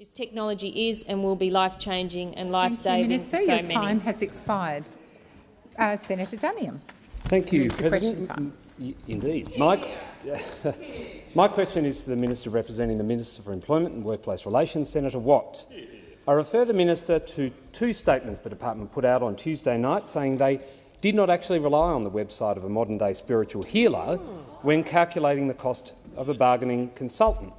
This technology is and will be life-changing and life-saving Minister, for so your many. time has expired. Uh, Senator Duniam. Thank you, Move to question President. time. Indeed. My, my question is to the Minister representing the Minister for Employment and Workplace Relations, Senator Watt. I refer the Minister to two statements the department put out on Tuesday night saying they did not actually rely on the website of a modern-day spiritual healer when calculating the cost of a bargaining consultant.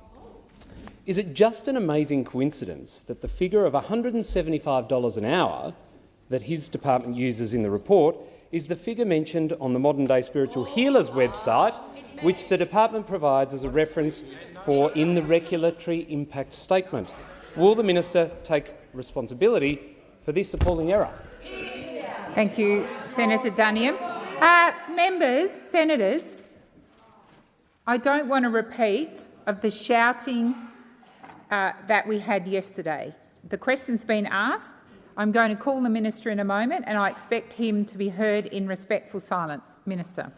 Is it just an amazing coincidence that the figure of $175 an hour that his department uses in the report is the figure mentioned on the Modern Day Spiritual Healers website, which the department provides as a reference for in the regulatory impact statement. Will the minister take responsibility for this appalling error? Thank you, Senator Duniam. Uh, members, senators, I don't want to repeat of the shouting uh, that we had yesterday. The question's been asked. I'm going to call the minister in a moment, and I expect him to be heard in respectful silence. Minister.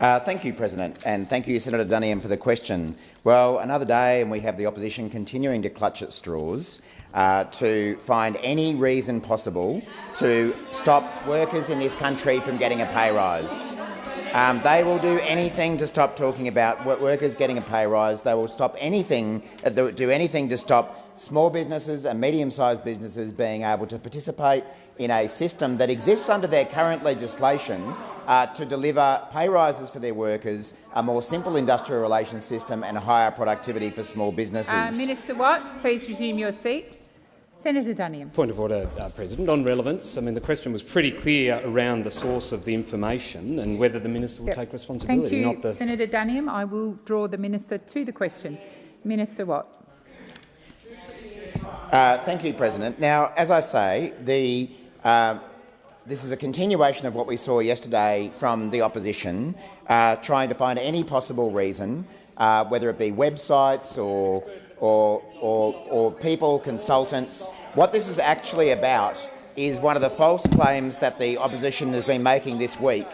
Uh, thank you, President, and thank you, Senator Duniam, for the question. Well, another day and we have the opposition continuing to clutch at straws uh, to find any reason possible to stop workers in this country from getting a pay rise. Um, they will do anything to stop talking about workers getting a pay rise. They will stop anything, uh, do do anything to stop small businesses and medium-sized businesses being able to participate in a system that exists under their current legislation uh, to deliver pay rises for their workers, a more simple industrial relations system and higher productivity for small businesses. Uh, Minister Watt, please resume your seat. Senator Duniam. Point of order, uh, President. On relevance, I mean, the question was pretty clear around the source of the information and whether the minister will Yep. take responsibility, Thank you, not the Senator Duniam. I will draw the minister to the question. Minister Watt. Uh, thank you, President. Now, as I say, the, uh, this is a continuation of what we saw yesterday from the opposition, uh, trying to find any possible reason, uh, whether it be websites or, or, or, or people, consultants. What this is actually about is one of the false claims that the opposition has been making this week,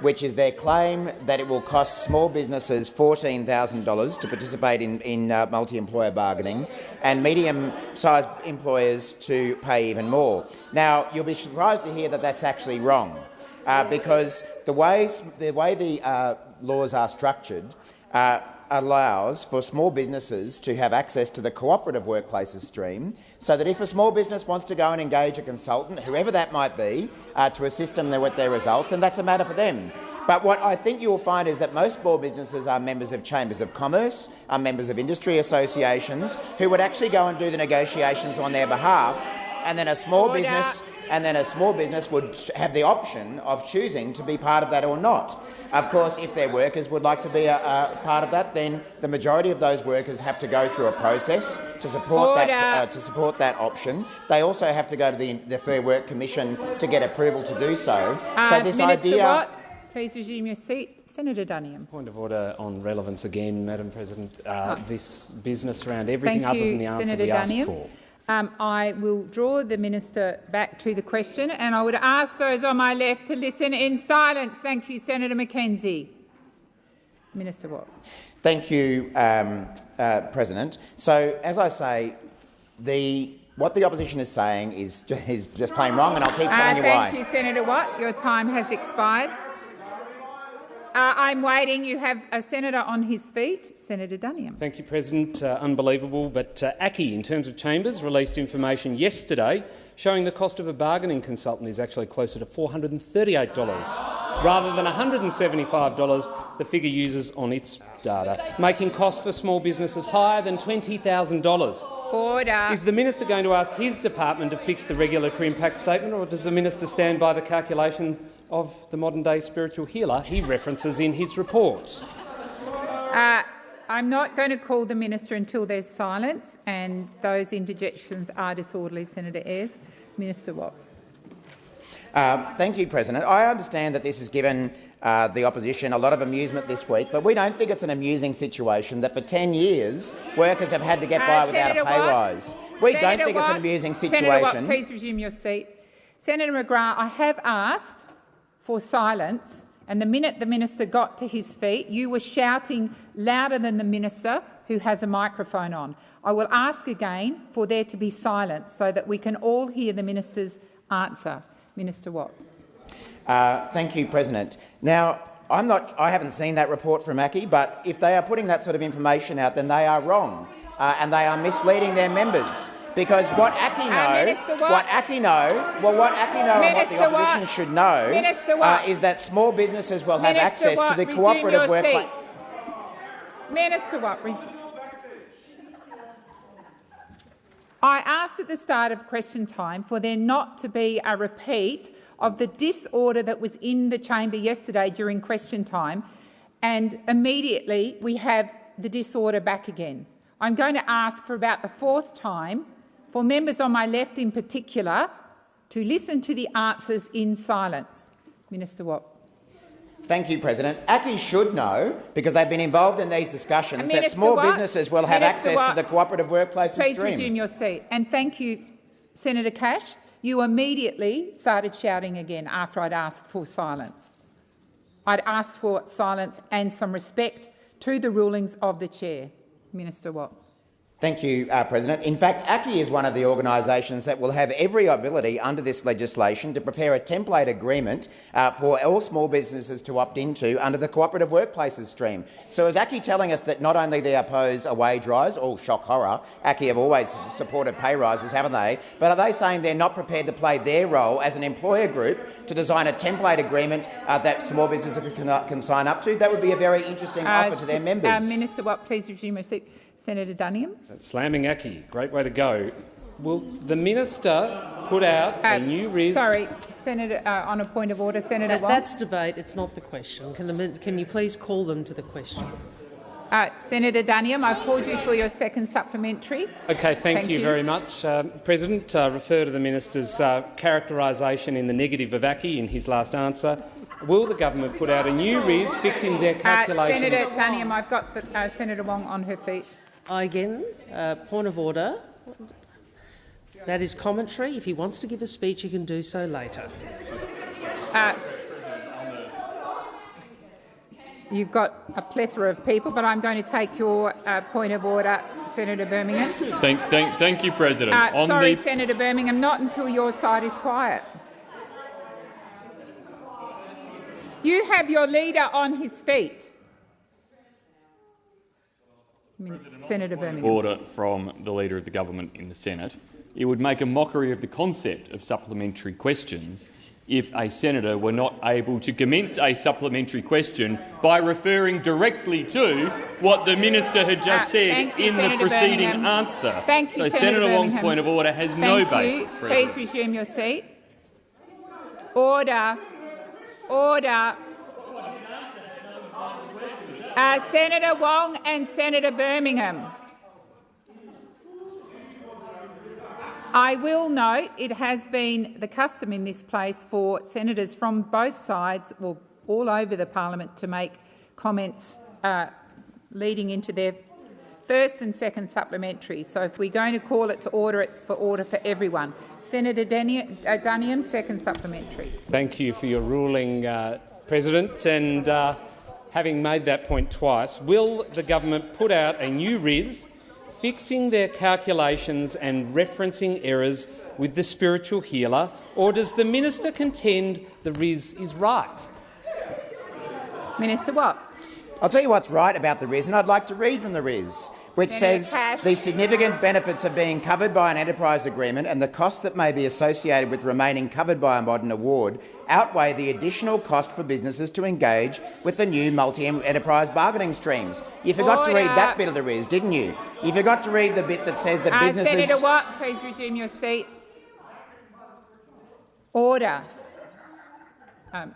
which is their claim that it will cost small businesses $14,000 to participate in, in uh, multi-employer bargaining and medium-sized employers to pay even more. Now, you'll be surprised to hear that that's actually wrong, uh, because the way, the, way the uh, laws are structured uh, allows for small businesses to have access to the cooperative workplaces stream so that if a small business wants to go and engage a consultant, whoever that might be, uh, to assist them with their results, then that's a matter for them. But what I think you'll find is that most small businesses are members of chambers of commerce, are members of industry associations, who would actually go and do the negotiations on their behalf, and then a small Order. business and then a small business would have the option of choosing to be part of that or not. Of course, if their workers would like to be a, a part of that, then the majority of those workers have to go through a process to support Order. that uh, to support that option. They also have to go to the, the Fair Work Commission to get approval to do so. Uh, so this Minister idea. Watt, please resume your seat. Senator Duniam. Point of order on relevance again, Madam President. Uh, This business around everything Thank other you, than the answer Senator we asked for. Um, I will draw the minister back to the question, and I would ask those on my left to listen in silence. Thank you, Senator McKenzie. Minister Watt. Thank you, um, uh, President. So, as I say, the what the opposition is saying is, is just plain wrong, and I'll keep Uh, telling you why. thank you, Senator Watt. Your time has expired. Uh, I'm waiting. You have a senator on his feet, Senator Duniam. Thank you, President. Uh, unbelievable, but uh, ACCI, in terms of chambers, released information yesterday showing the cost of a bargaining consultant is actually closer to $438 rather than $175 the figure uses on its data, making costs for small businesses higher than $20,000. Order. Is the minister going to ask his department to fix the regulatory impact statement, or does the minister stand by the calculation of the modern-day spiritual healer he references in his report? Uh, I'm not going to call the minister until there's silence, and those interjections are disorderly, Senator Ayres. Minister Watt. Um, thank you, President. I understand that this has given uh, the opposition a lot of amusement this week, but we don't think it's an amusing situation that for 10 years workers have had to get by Uh, without Senator a pay Watt. rise. We Senator don't think it's an Watt. amusing Senator Watt, situation. please resume your seat. Senator McGrath, I have asked for silence, and the minute the minister got to his feet, you were shouting louder than the minister who has a microphone on. I will ask again for there to be silence so that we can all hear the minister's answer. Minister Watt. Uh, thank you, President. Now, I'm not, I haven't seen that report from ACCI, but if they are putting that sort of information out, then they are wrong uh, and they are misleading their members. Because what Uh, know, what ACCI know, well, what ACCI know and what the opposition should know uh, is that small businesses will have Minister access Watt, to the resume cooperative workplace. seat. Minister Watt, resume. I asked at the start of question time for there not to be a repeat of the disorder that was in the chamber yesterday during question time, and immediately we have the disorder back again. I'm going to ask for about the fourth time for members on my left in particular to listen to the answers in silence. Minister Watt. Thank you, President. ACCI should know, because they've been involved in these discussions, that small Watt. businesses will have Minister access Watt. to the cooperative workplaces Please stream. resume your seat. And thank you, Senator Cash. You immediately started shouting again after I'd asked for silence. I'd asked for silence and some respect to the rulings of the chair. Minister Watt. Thank you, uh, President. In fact, ACCI is one of the organisations that will have every ability under this legislation to prepare a template agreement uh, for all small businesses to opt into under the cooperative workplaces stream. So is ACCI telling us that not only they oppose a wage rise, all shock horror, ACCI have always supported pay rises, haven't they? But are they saying they're not prepared to play their role as an employer group to design a template agreement uh, that small businesses can, can sign up to? That would be a very interesting offer to their members. Uh, Minister Watt, please resume your seat. Senator Duniam. Slamming ACCI, great way to go. Will the minister put out Uh, a new RIS? Sorry, Senator, uh, on a point of order, Senator That, Wong. that's debate. It's not the question. Can, the, can you please call them to the question? Uh, Senator Duniam, I called you for your second supplementary. Okay, thank, Thank you, you. very much. Um, President, uh, refer to the minister's uh, characterisation in the negative of ACCI in his last answer. Will the government put out a new RIS fixing their Uh, calculations? Senator Duniam, I've got the, uh, Senator Wong on her feet. I again, uh, point of order. That is commentary. If he wants to give a speech, he can do so later. Uh, you've got a plethora of people, but I'm going to take your uh, point of order, Senator Birmingham. Thank, thank, thank you, President. Uh, On sorry, the, Senator Birmingham, not until your side is quiet. You have your leader on his feet. Min- Senator Birmingham. order from the Leader of the Government in the Senate, it would make a mockery of the concept of supplementary questions if a senator were not able to commence a supplementary question by referring directly to what the minister had just Uh, said you, in the preceding Birmingham. answer. Thank you, so Senator Senator Wong's Birmingham. point of order has Thank no you. basis, Please resume your seat. Order. Order. Uh, Senator Wong and Senator Birmingham. I will note it has been the custom in this place for senators from both sides, or all over the parliament, to make comments uh, leading into their first and second supplementary. So if we're going to call it to order, it's for order for everyone. Senator uh, Duniam, second supplementary. Thank you for your ruling, uh, President. And uh, having made that point twice, will the government put out a new RIS fixing their calculations and referencing errors with the spiritual healer, or does the minister contend the RIS is right? Minister Watt. I'll tell you what's right about the RIS, and I'd like to read from the RIS, which Senator says Cash. the significant benefits of being covered by an enterprise agreement and the costs that may be associated with remaining covered by a modern award outweigh the additional cost for businesses to engage with the new multi-enterprise bargaining streams. You forgot to read that bit of the RIS, didn't you? You forgot to read the bit that says that Uh, businesses... Senator Watt, please resume your seat. Order. Um,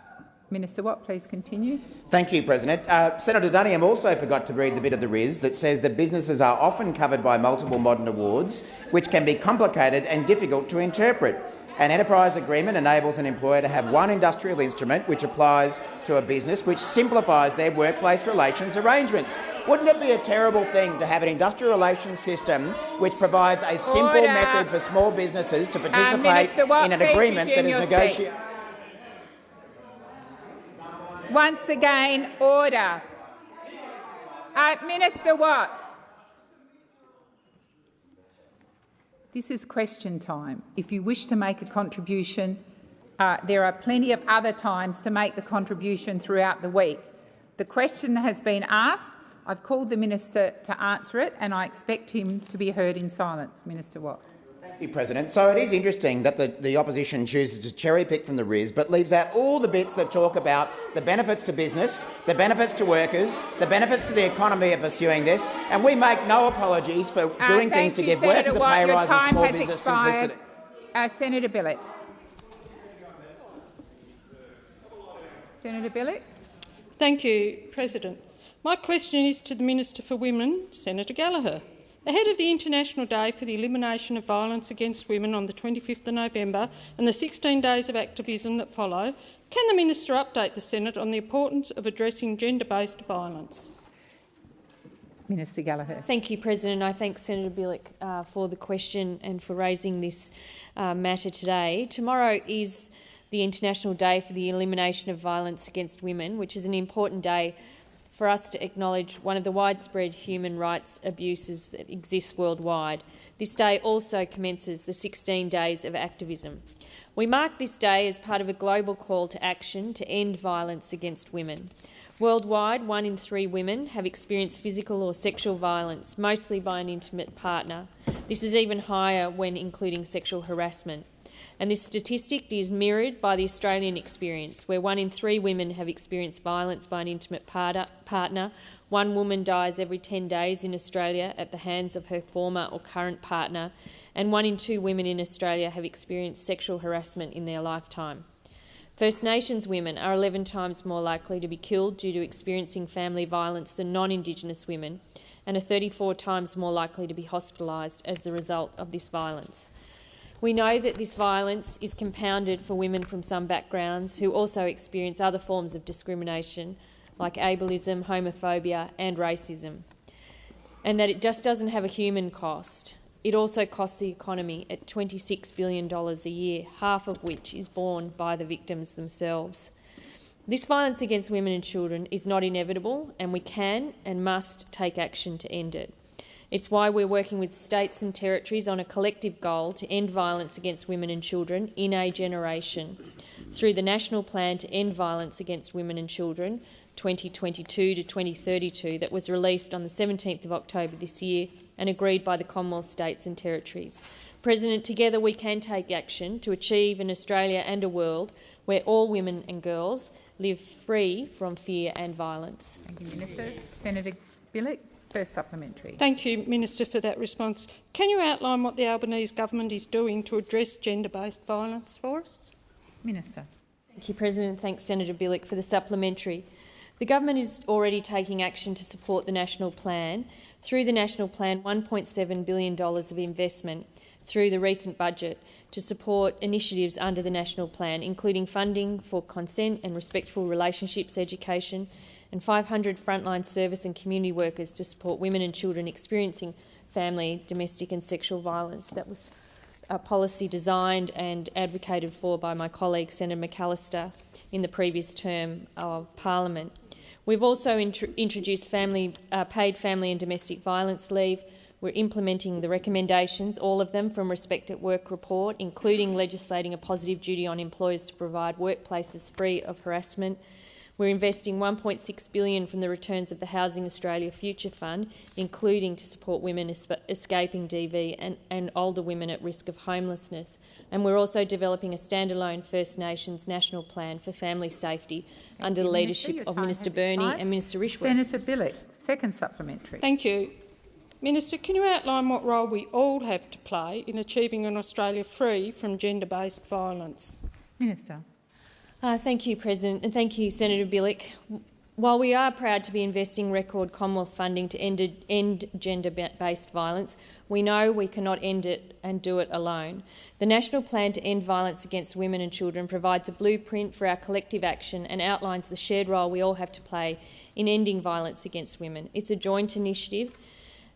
Minister Watt, please continue. Thank you, President. Uh, Senator Duniam also forgot to read the bit of the RIS that says that businesses are often covered by multiple modern awards, which can be complicated and difficult to interpret. An enterprise agreement enables an employer to have one industrial instrument which applies to a business which simplifies their workplace relations arrangements. Wouldn't it be a terrible thing to have an industrial relations system which provides a simple Order. method for small businesses to participate Minister in an agreement that resume is your negotiated? Once again, order. Uh, Minister Watt. This is question time. If you wish to make a contribution, uh, there are plenty of other times to make the contribution throughout the week. The question has been asked. I've called the minister to answer it, and I expect him to be heard in silence. Minister Watt. Thank you, President. So it is interesting that the, the opposition chooses to cherry-pick from the RIS but leaves out all the bits that talk about the benefits to business, the benefits to workers, the benefits to the economy of pursuing this, and we make no apologies for Uh, doing things to you, give Senator workers a pay Your rise and small business expired. simplicity. Uh, Senator Billick. Senator Billick. Thank you, President. My question is to the Minister for Women, Senator Gallagher. Ahead of the International Day for the Elimination of Violence Against Women on the 25th of November and the 16 days of activism that follow, can the Minister update the Senate on the importance of addressing gender-based violence? Minister Gallagher. Thank you, President. I thank Senator Billick uh, for the question and for raising this uh, matter today. Tomorrow is the International Day for the Elimination of Violence Against Women, which is an important day for us to acknowledge one of the widespread human rights abuses that exist worldwide. This day also commences the 16 days of activism. We mark this day as part of a global call to action to end violence against women. Worldwide, one in three women have experienced physical or sexual violence, mostly by an intimate partner. This is even higher when including sexual harassment. And this statistic is mirrored by the Australian experience, where one in three women have experienced violence by an intimate partner. One woman dies every 10 days in Australia at the hands of her former or current partner, and one in two women in Australia have experienced sexual harassment in their lifetime. First Nations women are 11 times more likely to be killed due to experiencing family violence than non-Indigenous women, and are 34 times more likely to be hospitalised as the result of this violence. We know that this violence is compounded for women from some backgrounds who also experience other forms of discrimination like ableism, homophobia and racism, and that it just doesn't have a human cost. It also costs the economy at $26 billion a year, half of which is borne by the victims themselves. This violence against women and children is not inevitable, and we can and must take action to end it. It's why we're working with states and territories on a collective goal to end violence against women and children in a generation through the National Plan to End Violence Against Women and Children 2022 to 2032 that was released on the 17th of October this year and agreed by the Commonwealth states and territories. President, together we can take action to achieve an Australia and a world where all women and girls live free from fear and violence. Thank you, Minister. Senator Billick, first supplementary. Thank you, Minister, for that response. Can you outline what the Albanese government is doing to address gender-based violence for us? Minister. Thank you, President. Thanks, Senator Billick, for the supplementary. The government is already taking action to support the national plan. Through the national plan, $1.7 billion of investment through the recent budget to support initiatives under the national plan, including funding for consent and respectful relationships education and 500 frontline service and community workers to support women and children experiencing family, domestic and sexual violence. That was a policy designed and advocated for by my colleague Senator McAllister in the previous term of parliament. We've also int introduced family, uh, paid family and domestic violence leave. We're implementing the recommendations, all of them from Respect at Work report, including legislating a positive duty on employers to provide workplaces free of harassment. We're investing 1.6 billion from the returns of the Housing Australia Future Fund, including to support women escaping DV and, and older women at risk of homelessness. And we're also developing a standalone First Nations national plan for family safety Thank under the Minister. leadership Your of Minister has Burney expired. and Minister Rishworth. Senator Billick, second supplementary. Thank you. Minister, can you outline what role we all have to play in achieving an Australia free from gender-based violence? Minister. Uh, thank you, President, and thank you, Senator Billick. While we are proud to be investing record Commonwealth funding to end, end gender-based violence, we know we cannot end it and do it alone. The National Plan to End Violence Against Women and Children provides a blueprint for our collective action and outlines the shared role we all have to play in ending violence against women. It's a joint initiative.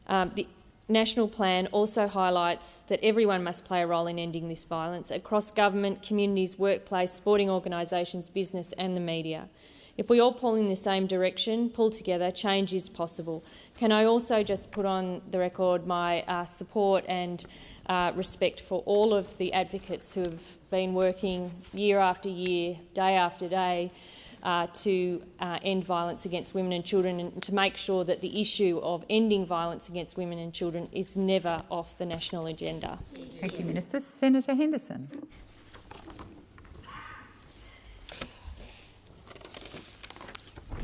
Um, the National Plan also highlights that everyone must play a role in ending this violence across government, communities, workplace, sporting organisations, business and the media. If we all pull in the same direction, pull together, change is possible. Can I also just put on the record my uh, support and uh, respect for all of the advocates who have been working year after year, day after day, uh, to uh, end violence against women and children and to make sure that the issue of ending violence against women and children is never off the national agenda. Thank you, Minister. Senator Henderson.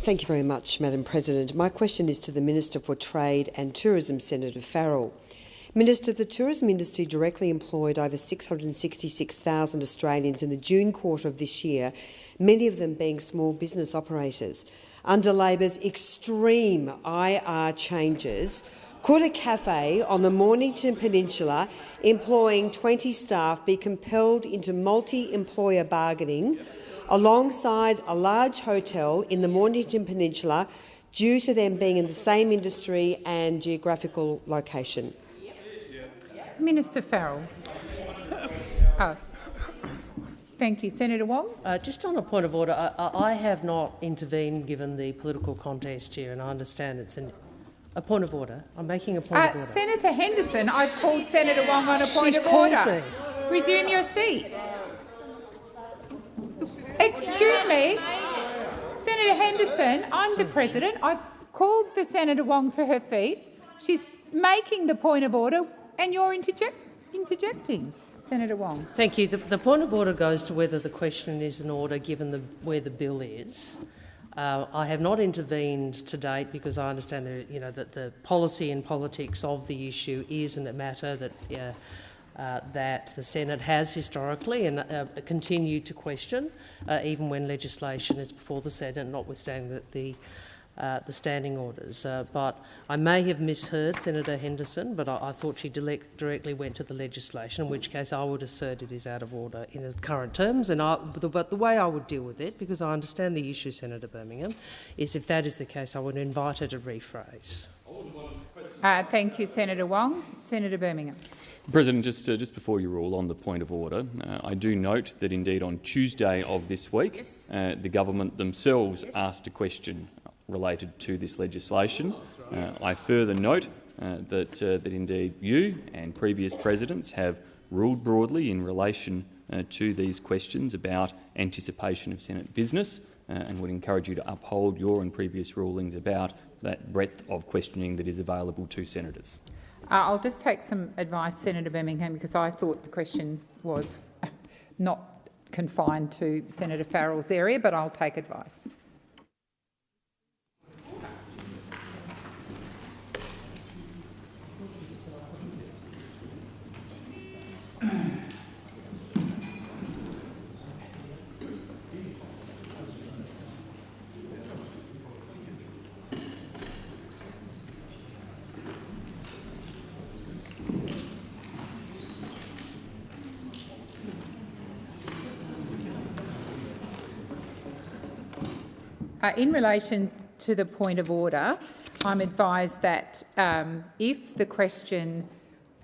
Thank you very much, Madam President. My question is to the Minister for Trade and Tourism, Senator Farrell. Minister, the tourism industry directly employed over 666,000 Australians in the June quarter of this year, many of them being small business operators. Under Labor's extreme IR changes, could a cafe on the Mornington Peninsula employing 20 staff be compelled into multi-employer bargaining alongside a large hotel in the Mornington Peninsula due to them being in the same industry and geographical location? Minister Farrell. Oh. Thank you. Senator Wong? Uh, just on a point of order, I, I, have not intervened given the political context here, and I understand it's an, a point of order. I'm making a point uh, of order. Senator Henderson, I've called Senator Wong on a point She's of order. Me. Resume your seat. Excuse me. Senator Henderson, I'm the president. I called the Senator Wong to her feet. She's making the point of order and you're interject interjecting. Senator Wong. Thank you. The, the, point of order goes to whether the question is in order given the, where the bill is. Uh, I have not intervened to date because I understand that, you know, that the policy and politics of the issue is a matter that uh, uh, that the Senate has historically and uh, continued to question, uh, even when legislation is before the Senate, notwithstanding that the uh, the standing orders. Uh, but I may have misheard Senator Henderson, but I, I thought she directly went to the legislation, in which case I would assert it is out of order in the current terms. And I, but the way I would deal with it, because I understand the issue, Senator Birmingham, is if that is the case, I would invite her to rephrase. Uh, thank you, Senator Wong. Senator Birmingham. President, just, uh, just before you rule on the point of order, uh, I do note that indeed on Tuesday of this week, yes. uh, the government themselves yes. asked a question related to this legislation. Uh, I further note uh, that, uh, that indeed you and previous presidents have ruled broadly in relation uh, to these questions about anticipation of Senate business uh, and would encourage you to uphold your and previous rulings about that breadth of questioning that is available to senators. Uh, I'll just take some advice, Senator Birmingham, because I thought the question was not confined to Senator Farrell's area, but I'll take advice. Uh, in relation to the point of order, I'm advised that um, if the question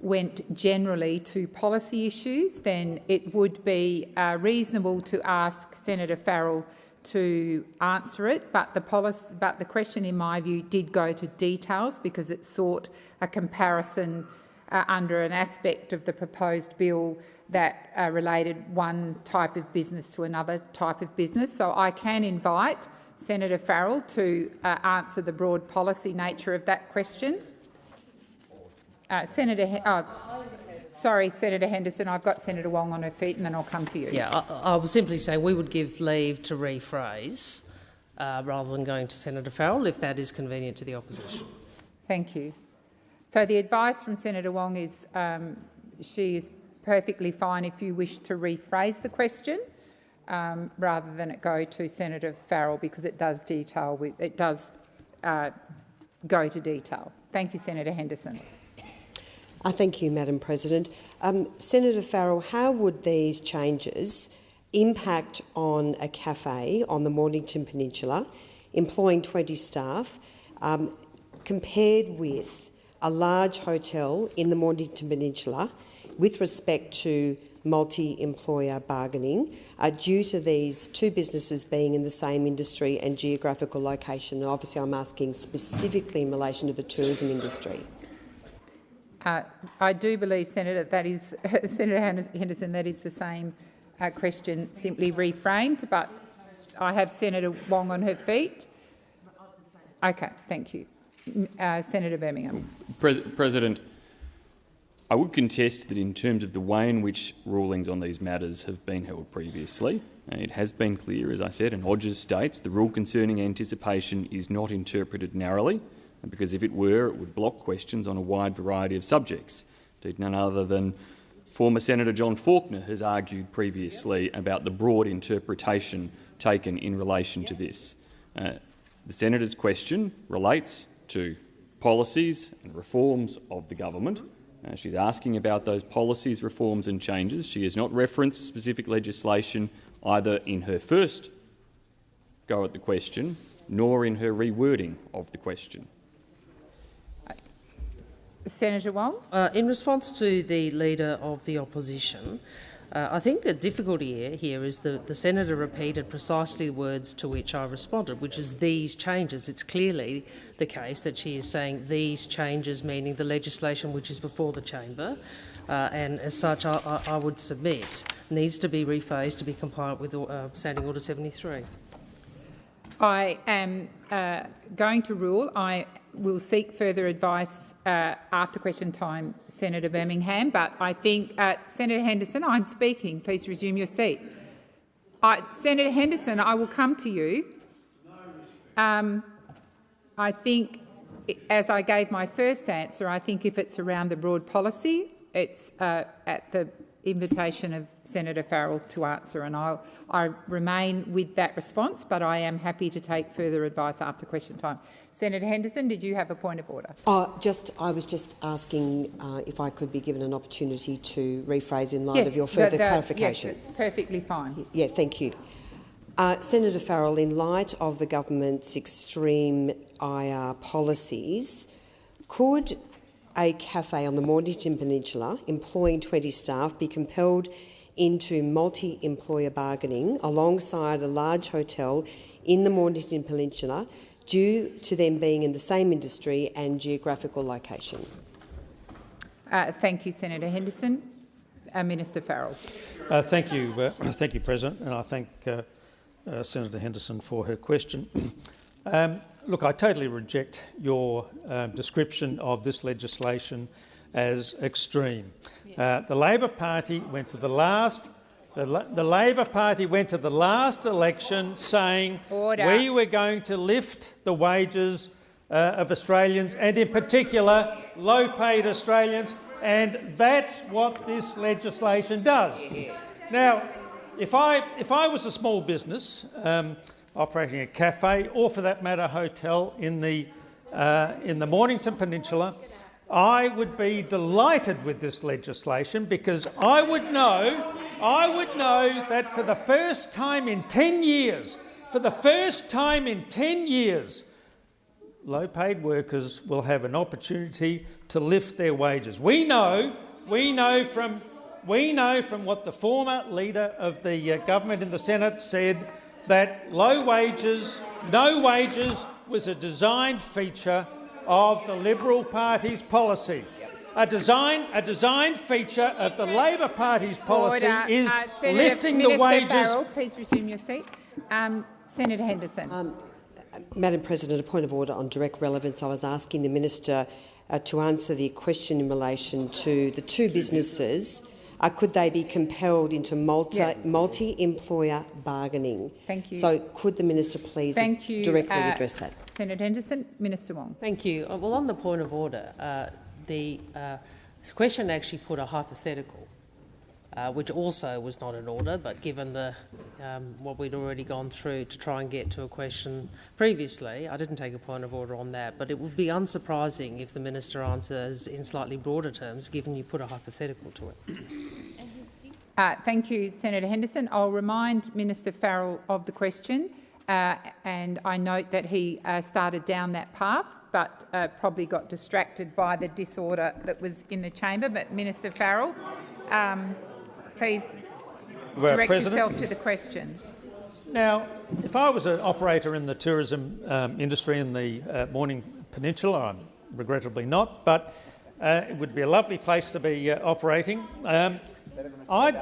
went generally to policy issues, then it would be uh, reasonable to ask Senator Farrell to answer it, but the, policy, but the question, in my view, did go to details because it sought a comparison uh, under an aspect of the proposed bill that uh, related one type of business to another type of business. So I can invite Senator Farrell to uh, answer the broad policy nature of that question. Uh, Senator, oh, sorry, Senator Henderson, I've got Senator Wong on her feet, and then I'll come to you. Yeah, I, I will simply say we would give leave to rephrase uh, rather than going to Senator Farrell, if that is convenient to the opposition. Thank you. So the advice from Senator Wong is um, she is perfectly fine if you wish to rephrase the question um, rather than it go to Senator Farrell because it does detail, it does uh, go to detail. Thank you, Senator Henderson. Uh, thank you, Madam President. Um, Senator Farrell, how would these changes impact on a cafe on the Mornington Peninsula employing 20 staff um, compared with a large hotel in the Mornington Peninsula with respect to multi-employer bargaining uh, due to these two businesses being in the same industry and geographical location. Obviously, I'm asking specifically in relation to the tourism industry. Uh, I do believe, Senator, that is Senator Henderson, that is the same uh, question, simply reframed. But I have Senator Wong on her feet. Okay, thank you, uh, Senator Birmingham. Pres President, I would contest that in terms of the way in which rulings on these matters have been held previously, it has been clear, as I said, and Odgers states the rule concerning anticipation is not interpreted narrowly, because if it were, it would block questions on a wide variety of subjects. Indeed, none other than former Senator John Faulkner has argued previously about the broad interpretation taken in relation to this. Uh, the senator's question relates to policies and reforms of the government, uh, she's asking about those policies, reforms and changes. She has not referenced specific legislation either in her first go at the question nor in her rewording of the question. Senator Wong. Uh, in response to the Leader of the Opposition, uh, I think the difficulty here is that the senator repeated precisely the words to which I responded, which is these changes. It's clearly the case that she is saying these changes, meaning the legislation which is before the chamber, uh, and as such, I, I, would submit needs to be rephased to be compliant with uh, Standing Order 73. I am uh, going to rule. I will seek further advice uh, after question time, Senator Birmingham. But I think, uh, Senator Henderson, I'm speaking. Please resume your seat. Senator Henderson, I will come to you. Um, I think, as I gave my first answer, I think if it's around the broad policy, it's uh, at the invitation of Senator Farrell to answer, and I'll, I remain with that response, but I am happy to take further advice after question time. Senator Henderson, did you have a point of order? Uh, just, I was just asking uh, if I could be given an opportunity to rephrase in light yes, of your further the, the, clarification. Yes, it's perfectly fine. Yeah, thank you. Uh, Senator Farrell, in light of the government's extreme IR policies, could a cafe on the Mornington Peninsula employing 20 staff be compelled into multi-employer bargaining alongside a large hotel in the Mornington Peninsula due to them being in the same industry and geographical location? Uh, thank you, Senator Henderson. Uh, Minister Farrell. Uh, thank you, uh, thank you, President, and I thank uh, uh, Senator Henderson for her question. um, look, I totally reject your uh, description of this legislation as extreme. Uh, the Labor Party went to the last. The, the, Labor Party went to the last election saying Order. we were going to lift the wages uh, of Australians and, in particular, low-paid Australians, and that's what this legislation does. Now, if I if I was a small business. Um, operating a cafe or, for that matter, hotel in the, uh, in the Mornington Peninsula, I would be delighted with this legislation because I would know, I would know that for the first time in 10 years, for the first time in 10 years, low-paid workers will have an opportunity to lift their wages. We know, we know from, we know from what the former leader of the uh, government in the Senate said that low wages, no wages was a designed feature of the Liberal Party's policy. A design, a designed feature of the Labor Party's policy Order. is uh, lifting Minister the wages. Farrell, please resume your seat. Um, Senator Henderson. Um, Madam President, a point of order on direct relevance. I was asking the minister uh, to answer the question in relation to the two businesses uh, could they be compelled into multi, yeah. multi-employer bargaining? Thank you. So could the minister please Thank you, directly uh, address that? Senator Henderson. Minister Wong. Thank you. Uh, well, on the point of order, uh, the uh, question actually put a hypothetical uh, which also was not in order, but given the, um, what we'd already gone through to try and get to a question previously, I didn't take a point of order on that. But it would be unsurprising if the minister answers in slightly broader terms, given you put a hypothetical to it. Uh, thank you, Senator Henderson. I'll remind Minister Farrell of the question, uh, and I note that he uh, started down that path. but uh, probably got distracted by the disorder that was in the chamber. But Minister Farrell, um, please Well, direct President. yourself to the question. Now, if I was an operator in the tourism um, industry in the uh, Mornington Peninsula, I'm regrettably not, but uh, it would be a lovely place to be uh, operating. Um, I'd,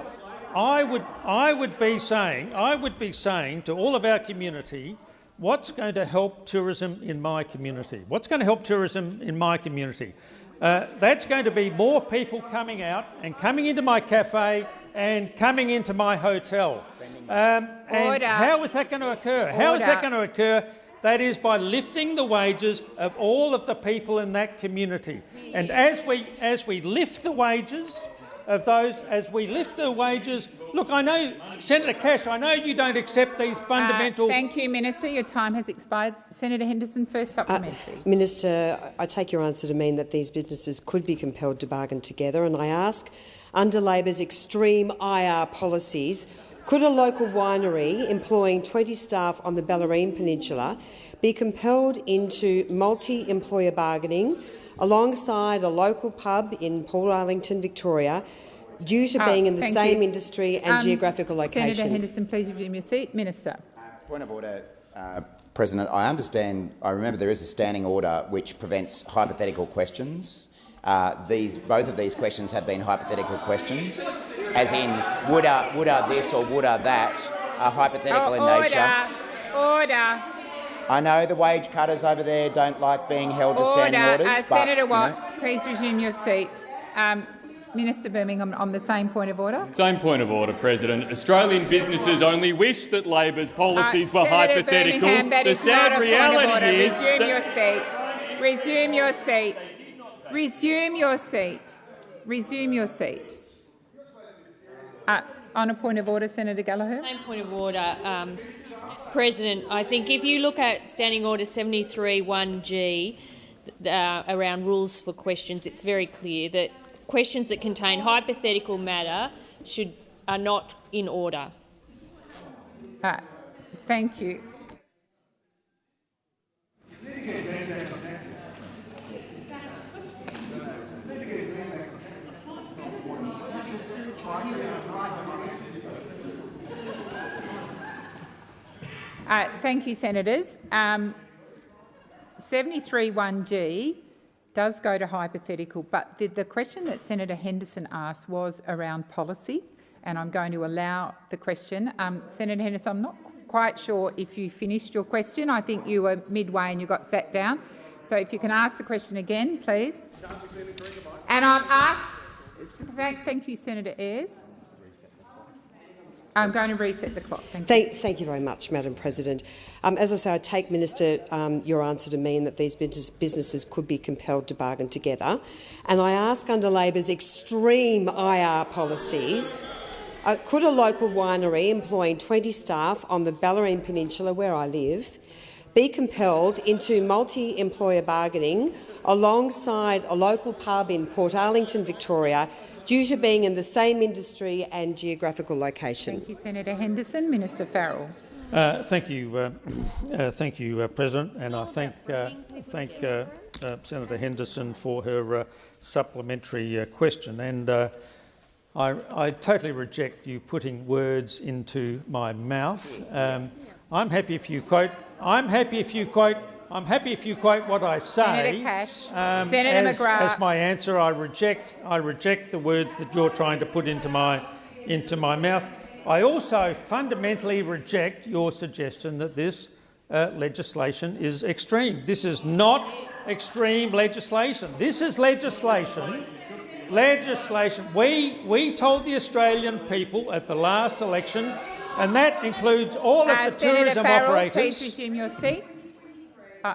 I would, I would be saying, I would be saying to all of our community, what's going to help tourism in my community? What's going to help tourism in my community? Uh, that's going to be more people coming out and coming into my cafe and coming into my hotel. Um, and how is that going to occur? How is that going to occur? That is by lifting the wages of all of the people in that community. And as we, as we lift the wages of those, as we lift the wages, look, I know, Senator Cash, I know you don't accept these fundamental. Uh, thank you, Minister. Your time has expired. Senator Henderson, first supplementary. Minister, I take your answer to mean that these businesses could be compelled to bargain together, and I ask, under Labor's extreme IR policies, could a local winery employing 20 staff on the Bellarine Peninsula be compelled into multi-employer bargaining alongside a local pub in Portarlington, Victoria, due to Oh, being in the same you. industry and Um, geographical location? Senator Henderson, please resume your seat. Minister. Point of order, uh, President. I understand. I remember there is a standing order which prevents hypothetical questions. Uh, these both of these questions have been hypothetical questions, as in would a would a this or would a that, are hypothetical in order. nature. Order. I know the wage cutters over there don't like being held to standing Order. orders, Uh, but Senator you know, please resume your seat. Um, Minister Birmingham, on the same point of order. Same point of order, President. Australian businesses only wish that Labor's policies Uh, were Senator hypothetical. Birmingham, that the is not sad a point of reality order. is Resume that your seat. Resume your seat. Resume your seat. Resume your seat. Uh, on a point of order, Senator Gallagher. Same point of order, um, President. I think if you look at Standing Order 73-1G uh, around rules for questions, it's very clear that questions that contain hypothetical matter should are not in order. Uh, thank you. Thank you, senators. Um, 73-1G does go to hypothetical, but the, the question that Senator Henderson asked was around policy, and I'm going to allow the question. Um, Senator Henderson, I'm not quite sure if you finished your question. I think you were midway and you got sat down. So if you can ask the question again, please. And I've asked, thank, thank you, Senator Ayres. I'm going to reset the clock. Thank you. Thank, thank you very much, Madam President. Um, as I say, I take, Minister, um, your answer to mean that these business, businesses could be compelled to bargain together. And I ask under Labor's extreme IR policies, uh, could a local winery employing 20 staff on the Bellarine Peninsula, where I live, be compelled into multi-employer bargaining alongside a local pub in Portarlington, Victoria, due to being in the same industry and geographical location? Thank you, Senator Henderson. Minister Farrell. Uh, thank you, uh, uh, thank you, uh, President, and I thank uh, thank uh, uh, Senator Henderson for her uh, supplementary uh, question. And uh, I, I totally reject you putting words into my mouth. Um, I'm happy if you quote. I'm happy if you quote. I'm happy if you quote what I say. Senator Cash. Um, Senator as, McGrath. as my answer, I reject. I reject the words that you're trying to put into my into my mouth. I also fundamentally reject your suggestion that this uh, legislation is extreme. This is not extreme legislation. This is legislation. Legislation. We we told the Australian people at the last election, and that includes all of Uh, the Senator tourism Farrell, operators. please resume your seat. Uh,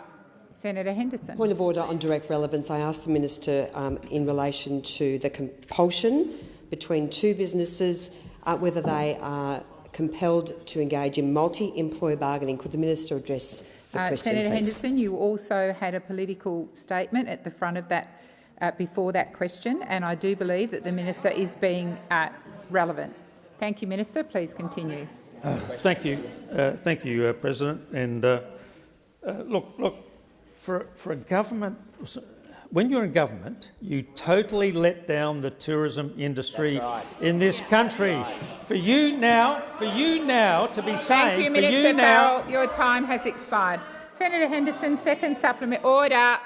Senator Henderson. Point of order on direct relevance. I asked the minister um, in relation to the compulsion between two businesses, uh, whether they are compelled to engage in multi-employer bargaining. Could the minister address the Uh, question, Senator please? Henderson, you also had a political statement at the front of that, uh, before that question, and I do believe that the minister is being uh, relevant. Thank you, Minister. Please continue. Thank you, uh, thank you, uh, President. And uh, uh, look, look, for, for a government, when you're in government, you totally let down the tourism industry right. in this country. For you now, for you now to be saying, Thank you, for Minister you now, Farrell. Your time has expired. Senator Henderson, second supplement. Order.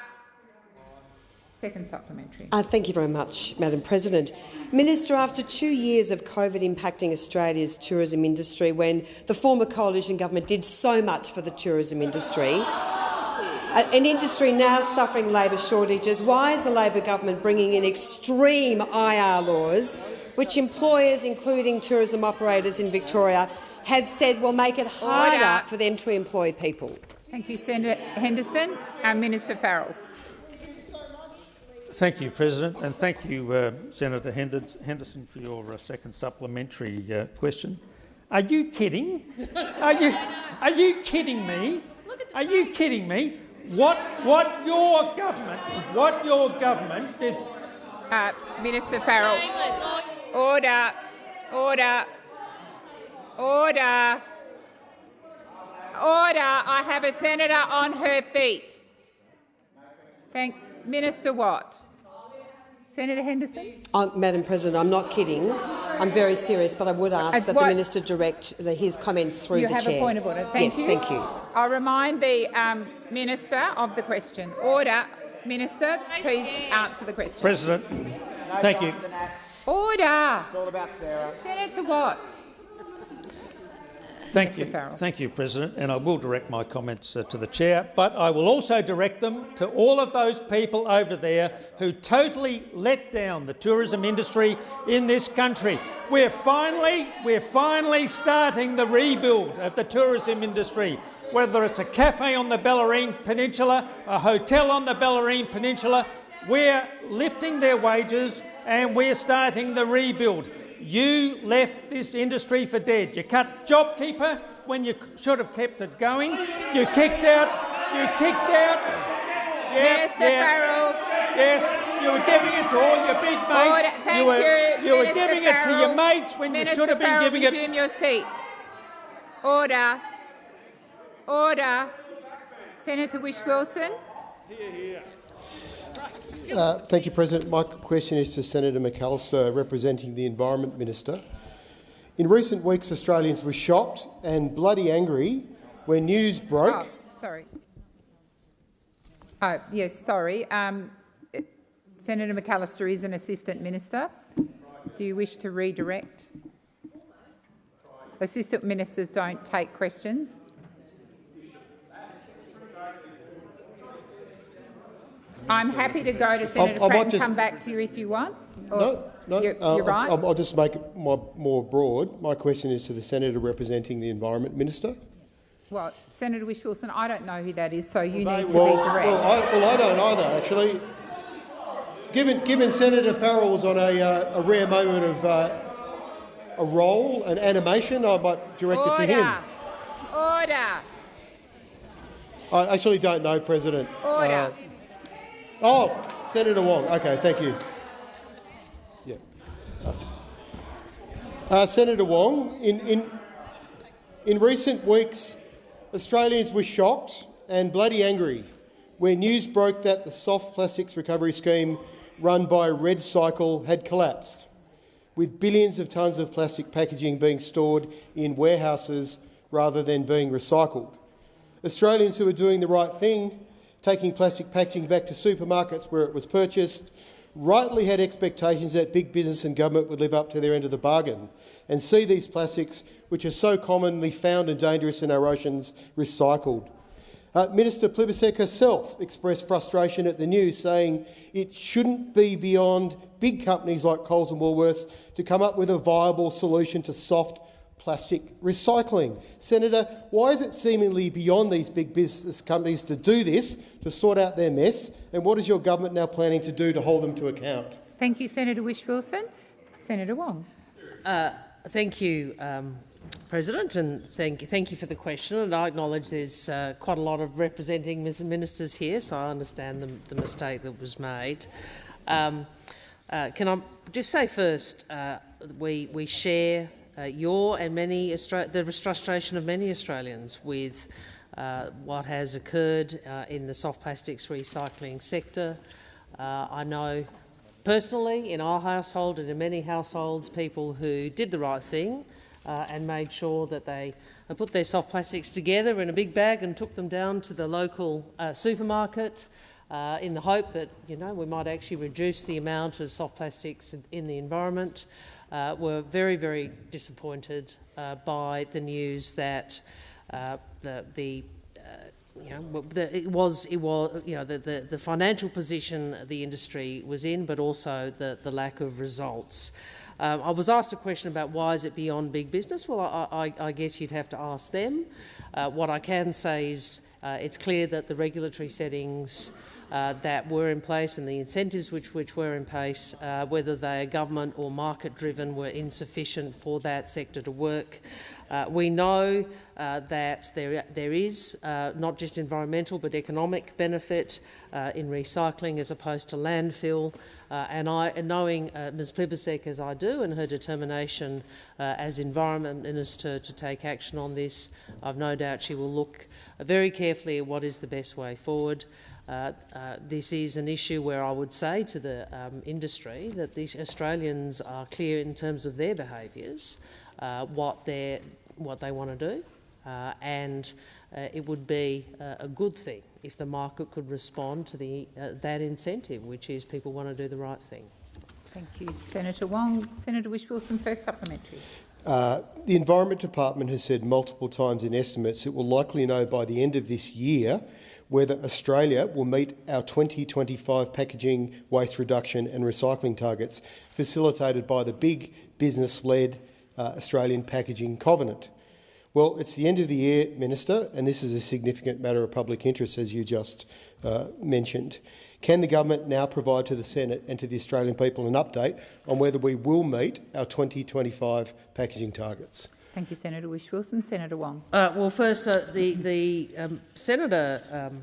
Second supplementary. Uh, thank you very much, Madam President. Minister, after two years of COVID impacting Australia's tourism industry, when the former coalition government did so much for the tourism industry, uh, an industry now suffering labour shortages, why is the Labor government bringing in extreme IR laws, which employers, including tourism operators in Victoria, have said will make it harder Order. for them to employ people? Thank you, Senator Henderson. Uh, Minister Farrell. Thank you, President, and thank you, uh, Senator Henderson, for your uh, second supplementary uh, question. Are you kidding? Are you, are you kidding me? Are you kidding me? What, what your government, what your government did? Uh, Minister Farrell. Order. Order. Order. Order. I have a senator on her feet. Thank Minister Watt. Senator Henderson. Uh, Madam President, I'm not kidding. I'm very serious, but I would ask Uh, that the minister direct the, his comments through you the have chair. a point of order. Thank yes, you. thank you. I'll remind the um, minister of the question. Order. Minister, please answer the question. President, thank you. Order. It's all about Sarah. Senator Watt. Thank Mr. you, Farrell. thank you, President, and I will direct my comments uh, to the chair. But I will also direct them to all of those people over there who totally let down the tourism industry in this country. We're finally, we're finally starting the rebuild of the tourism industry. Whether it's a cafe on the Bellarine Peninsula, a hotel on the Bellarine Peninsula, we're lifting their wages and we're starting the rebuild. You left this industry for dead. You cut JobKeeper when you should have kept it going. You kicked out. You kicked out. Yeah, Minister yeah. Farrell. Yes, you were giving it to all your big mates. Order. Thank you were, you. were Minister giving it to your Farrell. mates when Minister you should have been Farrell, giving it. resume your seat. Order. Order. Senator Whish-Wilson. Uh, thank you, President. My question is to Senator McAllister, representing the Environment Minister. In recent weeks, Australians were shocked and bloody angry when news broke. Oh, sorry. Oh, yes, sorry. Um, Senator McAllister is an assistant minister. Do you wish to redirect? Assistant ministers don't take questions. I'm happy to go to Senator I might Pratt and just- come back to you if you want. Or- No, no. You're, uh, you're right. I'll, I'll just make it my, more broad. My question is to the senator representing the Environment Minister. well, Senator Whish-Wilson, I don't know who that is, so you need to Well, be direct. well, I, well, I don't either, actually. Given, given Senator Farrell was on a, uh, a rare moment of uh, a role and animation, I might direct it to him. Order. Order. I actually don't know, President. Order. Oh, Senator Wong. Okay, thank you. Yeah. Uh, Senator Wong, in, in, in recent weeks, Australians were shocked and bloody angry when news broke that the soft plastics recovery scheme run by REDcycle had collapsed, with billions of tonnes of plastic packaging being stored in warehouses rather than being recycled. Australians who are doing the right thing, taking plastic packaging back to supermarkets where it was purchased, rightly had expectations that big business and government would live up to their end of the bargain and see these plastics, which are so commonly found and dangerous in our oceans, recycled. Uh, Minister Plibersek herself expressed frustration at the news, saying it shouldn't be beyond big companies like Coles and Woolworths to come up with a viable solution to soft plastic recycling. Senator, why is it seemingly beyond these big business companies to do this, to sort out their mess, and what is your government now planning to do to hold them to account? Thank you, Senator Whish-Wilson. Senator Wong. Uh, thank you, um, President, and thank, thank you for the question. And I acknowledge there's uh, quite a lot of representing ministers here, so I understand the, the mistake that was made. Um, uh, can I just say first, uh, we, we share uh, your and many the frustration of many Australians with uh, what has occurred uh, in the soft plastics recycling sector. Uh, I know personally in our household and in many households people who did the right thing uh, and made sure that they put their soft plastics together in a big bag and took them down to the local uh, supermarket uh, in the hope that you know we might actually reduce the amount of soft plastics in the environment. Uh, were very, very disappointed uh, by the news that uh, the, the you know, the, it was, it was, you know, the, the, the, financial position the industry was in, but also the, the lack of results. Um, I was asked a question about why is it beyond big business. Well, I, I, I guess you'd have to ask them. Uh, what I can say is uh, it's clear that the regulatory settings uh, that were in place and the incentives which, which were in place, uh, whether they are government or market driven, were insufficient for that sector to work. Uh, we know uh, that there, there is uh, not just environmental but economic benefit uh, in recycling as opposed to landfill. and I, knowing Ms Plibersek as I do and her determination as Environment Minister to take action on this, I've no doubt she will look very carefully at what is the best way forward. Uh, uh, this is an issue where I would say to the um, industry that the Australians are clear in terms of their behaviours, uh, what, what they want to do, uh, and uh, it would be a good thing if the market could respond to the, that incentive, which is people want to do the right thing. Thank you, Senator Wong. Senator Whish-Wilson, first supplementary. Uh, the Environment Department has said multiple times in estimates it will likely know by the end of this year whether Australia will meet our 2025 packaging waste reduction and recycling targets facilitated by the big business-led uh, Australian Packaging Covenant. Well, it's the end of the year, Minister, and this is a significant matter of public interest, as you just uh, mentioned. Can the government now provide to the Senate and to the Australian people an update on whether we will meet our 2025 packaging targets? Thank you, Senator Whish-Wilson. Senator Wong. Uh, well, first, uh, the, the um, senator um,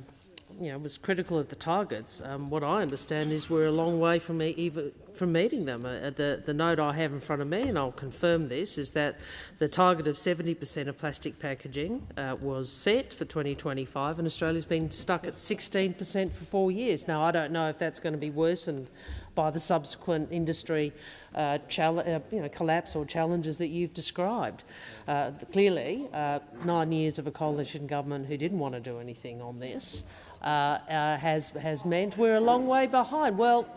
you know, was critical of the targets. Um, what I understand is we're a long way from me even from meeting them. Uh, the, the note I have in front of me, and I'll confirm this, is that the target of 70% of plastic packaging uh, was set for 2025, and Australia's been stuck at 16% for four years. Now, I don't know if that's going to be worsened by the subsequent industry uh, uh, you know, collapse or challenges that you've described. Uh, clearly, uh, nine years of a coalition government who didn't want to do anything on this uh, uh, has, has meant we're a long way behind. Well,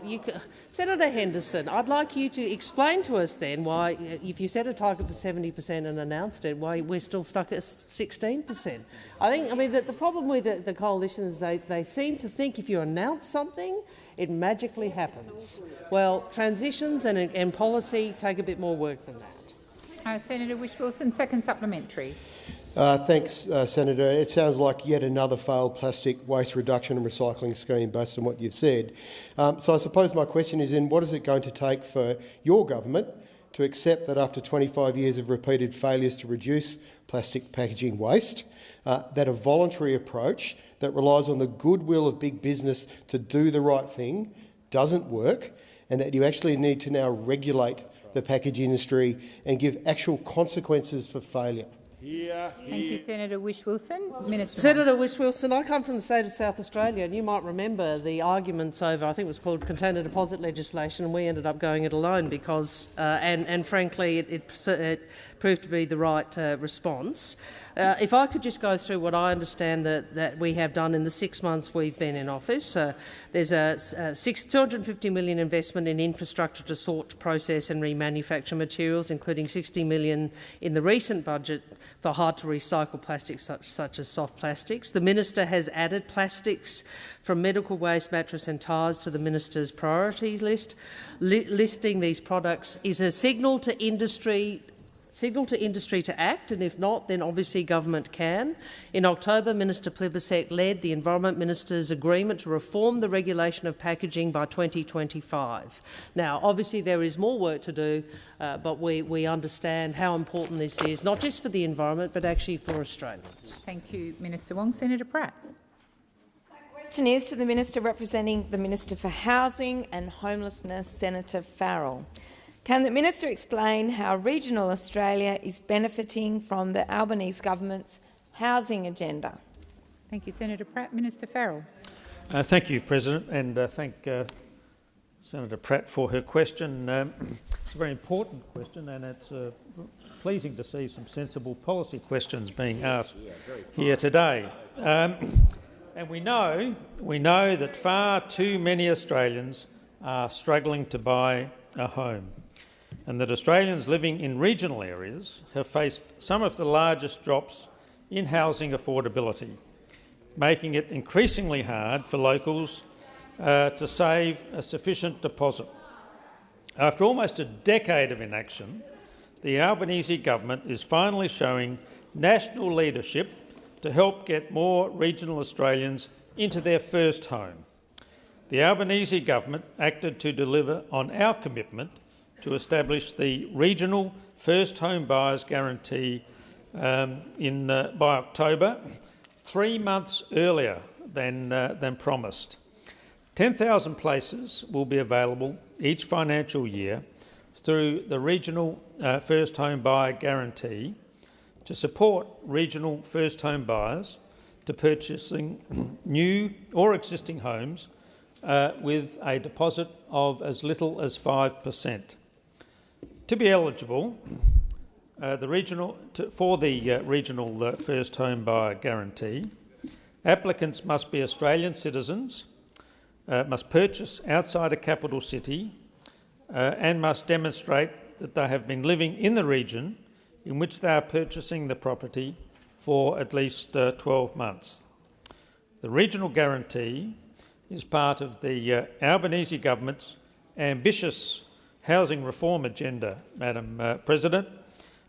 Senator Henderson, I'd like you to explain to us then why, if you set a target for 70 per cent and announced it, why we're still stuck at 16 per cent. I think, I mean, the, the problem with the, the coalition is they, they seem to think if you announce something, it magically happens. Well, transitions and, and policy take a bit more work than that. Uh, Senator Whish-Wilson, second supplementary. Uh, thanks, uh, Senator. It sounds like yet another failed plastic waste reduction and recycling scheme based on what you've said. Um, so I suppose my question is in what is it going to take for your government to accept that after 25 years of repeated failures to reduce plastic packaging waste, uh, that a voluntary approach that relies on the goodwill of big business to do the right thing doesn't work and that you actually need to now regulate the package industry and give actual consequences for failure? Here, Thank you, Senator Whish Wilson. Minister Senator Whish-Wilson, I come from the state of South Australia, and you might remember the arguments over, I think it was called container deposit legislation, and we ended up going it alone because, uh, and, and frankly, it, it, it proved to be the right uh, response. Uh, if I could just go through what I understand that, that we have done in the six months we've been in office. Uh, there's a, a six, 250 million investment in infrastructure to sort, process and remanufacture materials, including 60 million in the recent budget for hard-to-recycle plastics such, such as soft plastics. The minister has added plastics from medical waste, mattress and tyres to the minister's priorities list. Li listing these products is a signal to industry signal to industry to act, and if not, then obviously government can. In October, Minister Plibersek led the Environment Minister's agreement to reform the regulation of packaging by 2025. Now, obviously there is more work to do, uh, but we, we understand how important this is, not just for the environment, but actually for Australians. Thank you, Minister Wong. Senator Pratt. My question is to the Minister representing the Minister for Housing and Homelessness, Senator Farrell. Can the minister explain how regional Australia is benefiting from the Albanese government's housing agenda? Thank you, Senator Pratt. Minister Farrell. Uh, thank you, President, and uh, thank uh, Senator Pratt for her question. Um, it's a very important question, and it's uh, pleasing to see some sensible policy questions being asked here today. Um, and we know, we know that far too many Australians are struggling to buy a home, and that Australians living in regional areas have faced some of the largest drops in housing affordability, making it increasingly hard for locals uh, to save a sufficient deposit. After almost a decade of inaction, the Albanese government is finally showing national leadership to help get more regional Australians into their first home. The Albanese government acted to deliver on our commitment to establish the regional first home buyers guarantee um, in, uh, by October, three months earlier than, uh, than promised. 10,000 places will be available each financial year through the regional uh, first home buyer guarantee to support regional first home buyers to purchasing new or existing homes uh, with a deposit of as little as 5%. To be eligible uh, the regional, to, for the uh, regional uh, first home buyer guarantee, applicants must be Australian citizens, uh, must purchase outside a capital city uh, and must demonstrate that they have been living in the region in which they are purchasing the property for at least uh, 12 months. The regional guarantee is part of the Albanese government's ambitious housing reform agenda, Madam uh, President,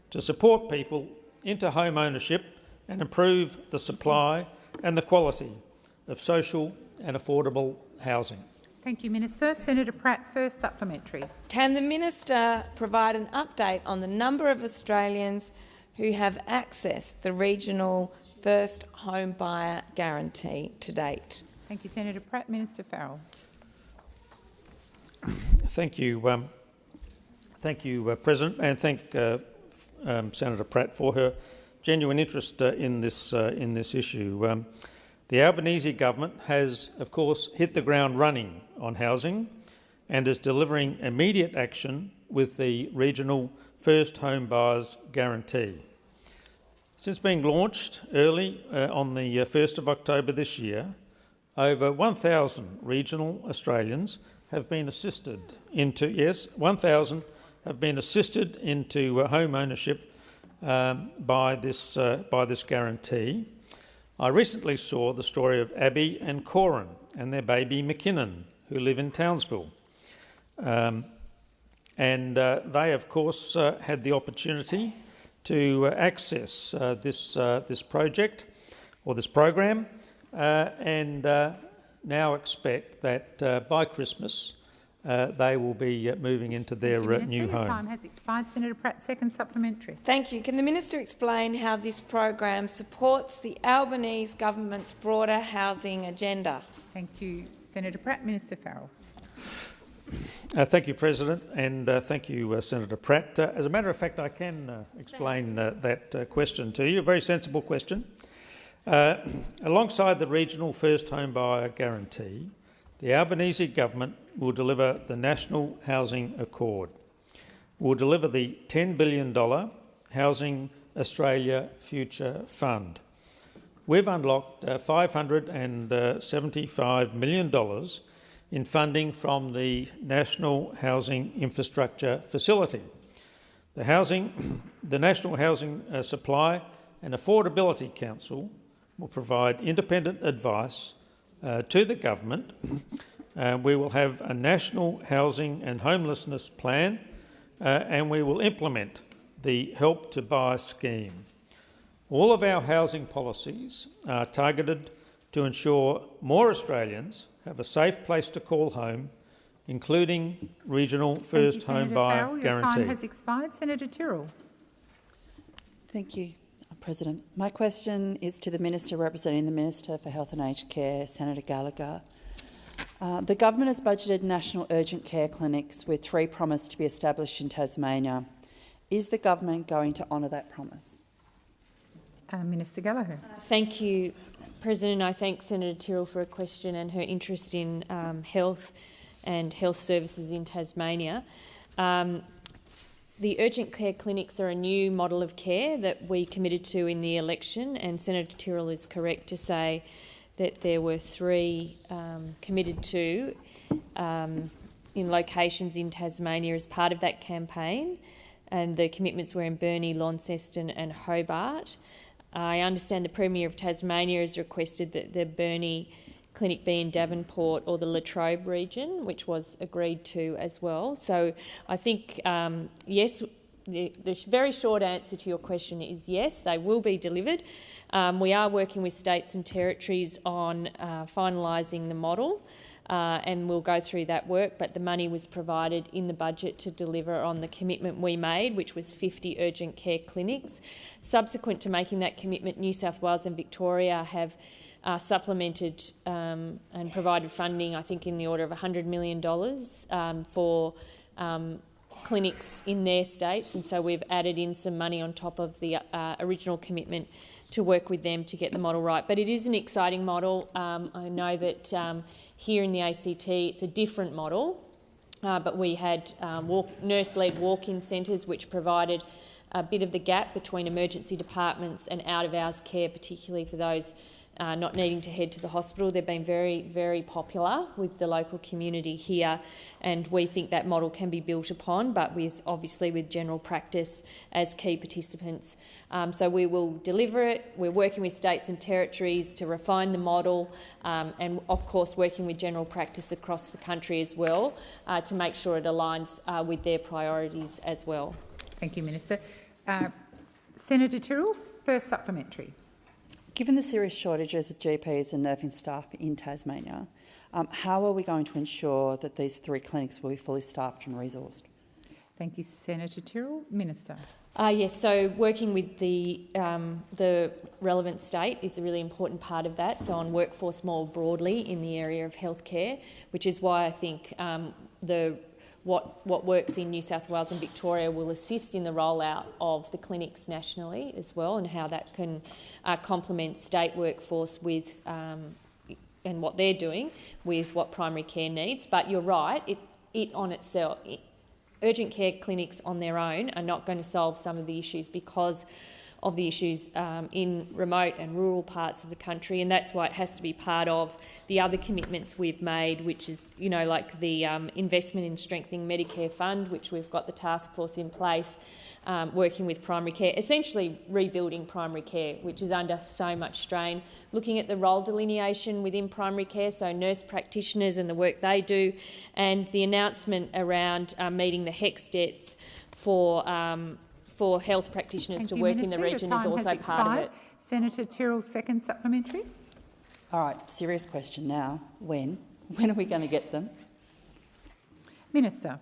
to support people into home ownership and improve the supply and the quality of social and affordable housing. Thank you, Minister. Senator Pratt, first supplementary. Can the minister provide an update on the number of Australians who have accessed the regional first home buyer guarantee to date? Thank you, Senator Pratt. Minister Farrell. Thank you, um, thank you, uh, President, and thank uh, um, Senator Pratt for her genuine interest uh, in this uh, in this issue. Um, the Albanese government has, of course, hit the ground running on housing and is delivering immediate action with the regional First Home Buyers Guarantee. Since being launched early uh, on the 1st uh, of October this year, over 1,000 regional Australians have been assisted into, yes, 1,000 have been assisted into uh, home ownership um, by, this, uh, by this guarantee. I recently saw the story of Abby and Corin and their baby McKinnon, who live in Townsville. Um, and uh, they, of course, uh, had the opportunity to uh, access uh, this, this project or this program and now expect that by Christmas uh, they will be uh, moving into their uh, new home. Time has expired. Senator Pratt, second supplementary. Thank you. Can the minister explain how this program supports the Albanese government's broader housing agenda? Thank you, Senator Pratt. Minister Farrell. Uh, thank you, President, and uh, thank you, uh, Senator Pratt. as a matter of fact, I can explain that question to you. A very sensible question. alongside the regional first home buyer guarantee, the Albanese government will deliver the National Housing Accord. We'll deliver the $10 billion Housing Australia Future Fund. We've unlocked uh, $575 million in funding from the National Housing Infrastructure Facility. The, housing, the National Housing uh, Supply and Affordability Council will provide independent advice uh, to the government. Uh, we will have a national housing and homelessness plan uh, and we will implement the Help to Buy scheme. All of our housing policies are targeted to ensure more Australians have a safe place to call home, including regional first you, home buyer Farrell. guarantee. Your time has expired. Senator Tyrrell. Thank you. President. My question is to the Minister representing the Minister for Health and Aged Care, Senator Gallagher. Uh, the government has budgeted national urgent care clinics with three promised to be established in Tasmania. Is the government going to honour that promise? Uh, Minister Gallagher. Thank you, President. I thank Senator Tyrrell for a question and her interest in um, health and health services in Tasmania. Um, the urgent care clinics are a new model of care that we committed to in the election, and Senator Tyrrell is correct to say that there were three um, committed to um, in locations in Tasmania as part of that campaign, and the commitments were in Burnie, Launceston, and Hobart. I understand the Premier of Tasmania has requested that the Burnie clinic be in Devonport or the Latrobe region, which was agreed to as well. So I think, um, yes, the, the, very short answer to your question is yes, they will be delivered. Um, we are working with states and territories on uh, finalising the model. Uh, and we'll go through that work. But the money was provided in the budget to deliver on the commitment we made, which was 50 urgent care clinics. Subsequent to making that commitment, New South Wales and Victoria have uh, supplemented um, and provided funding, I think, in the order of $100 million um, for um, clinics in their states. And so we've added in some money on top of the uh, original commitment to work with them to get the model right. But it is an exciting model. Um, I know that um, here in the ACT it's a different model, uh, but we had um, nurse-led walk-in centres which provided a bit of the gap between emergency departments and out-of-hours care, particularly for those uh, not needing to head to the hospital. They've been very, very popular with the local community here, and we think that model can be built upon, but with obviously with general practice as key participants. Um, so we will deliver it. We're working with states and territories to refine the model, um, and of course working with general practice across the country as well uh, to make sure it aligns uh, with their priorities as well. Thank you, Minister. Uh, Senator Tyrrell, first supplementary. Given the serious shortages of GPs and nursing staff in Tasmania, um, how are we going to ensure that these three clinics will be fully staffed and resourced? Thank you, Senator Tyrrell. Minister. Uh, yes, so working with the, um, the relevant state is a really important part of that, so on workforce more broadly in the area of healthcare, which is why I think um, the what, what works in New South Wales and Victoria will assist in the rollout of the clinics nationally as well and how that can uh, complement state workforce with um, and what they're doing with what primary care needs. But you're right, it, it on itself, it, urgent care clinics on their own are not going to solve some of the issues because of the issues um, in remote and rural parts of the country, and that's why it has to be part of the other commitments we've made, which is, you know, like the um, investment in strengthening Medicare fund, which we've got the task force in place, um, working with primary care, essentially rebuilding primary care, which is under so much strain, looking at the role delineation within primary care, so nurse practitioners and the work they do, and the announcement around uh, meeting the HECS debts for um, for health practitioners Thank to you, work Minister. in the region is also part of it. Senator Tyrrell, second supplementary. All right, serious question now. When? When are we going to get them? Minister.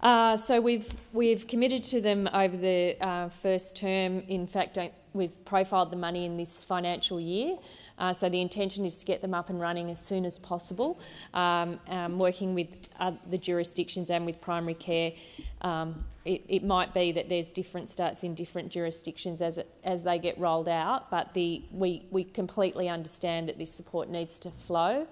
Uh, so we've we've committed to them over the uh, first term. In fact, we've profiled the money in this financial year. Uh, so the intention is to get them up and running as soon as possible, um, um, working with the jurisdictions and with primary care. Um, it, it, might be that there's different starts in different jurisdictions as it, as they get rolled out, but the, we, we completely understand that this support needs to flow.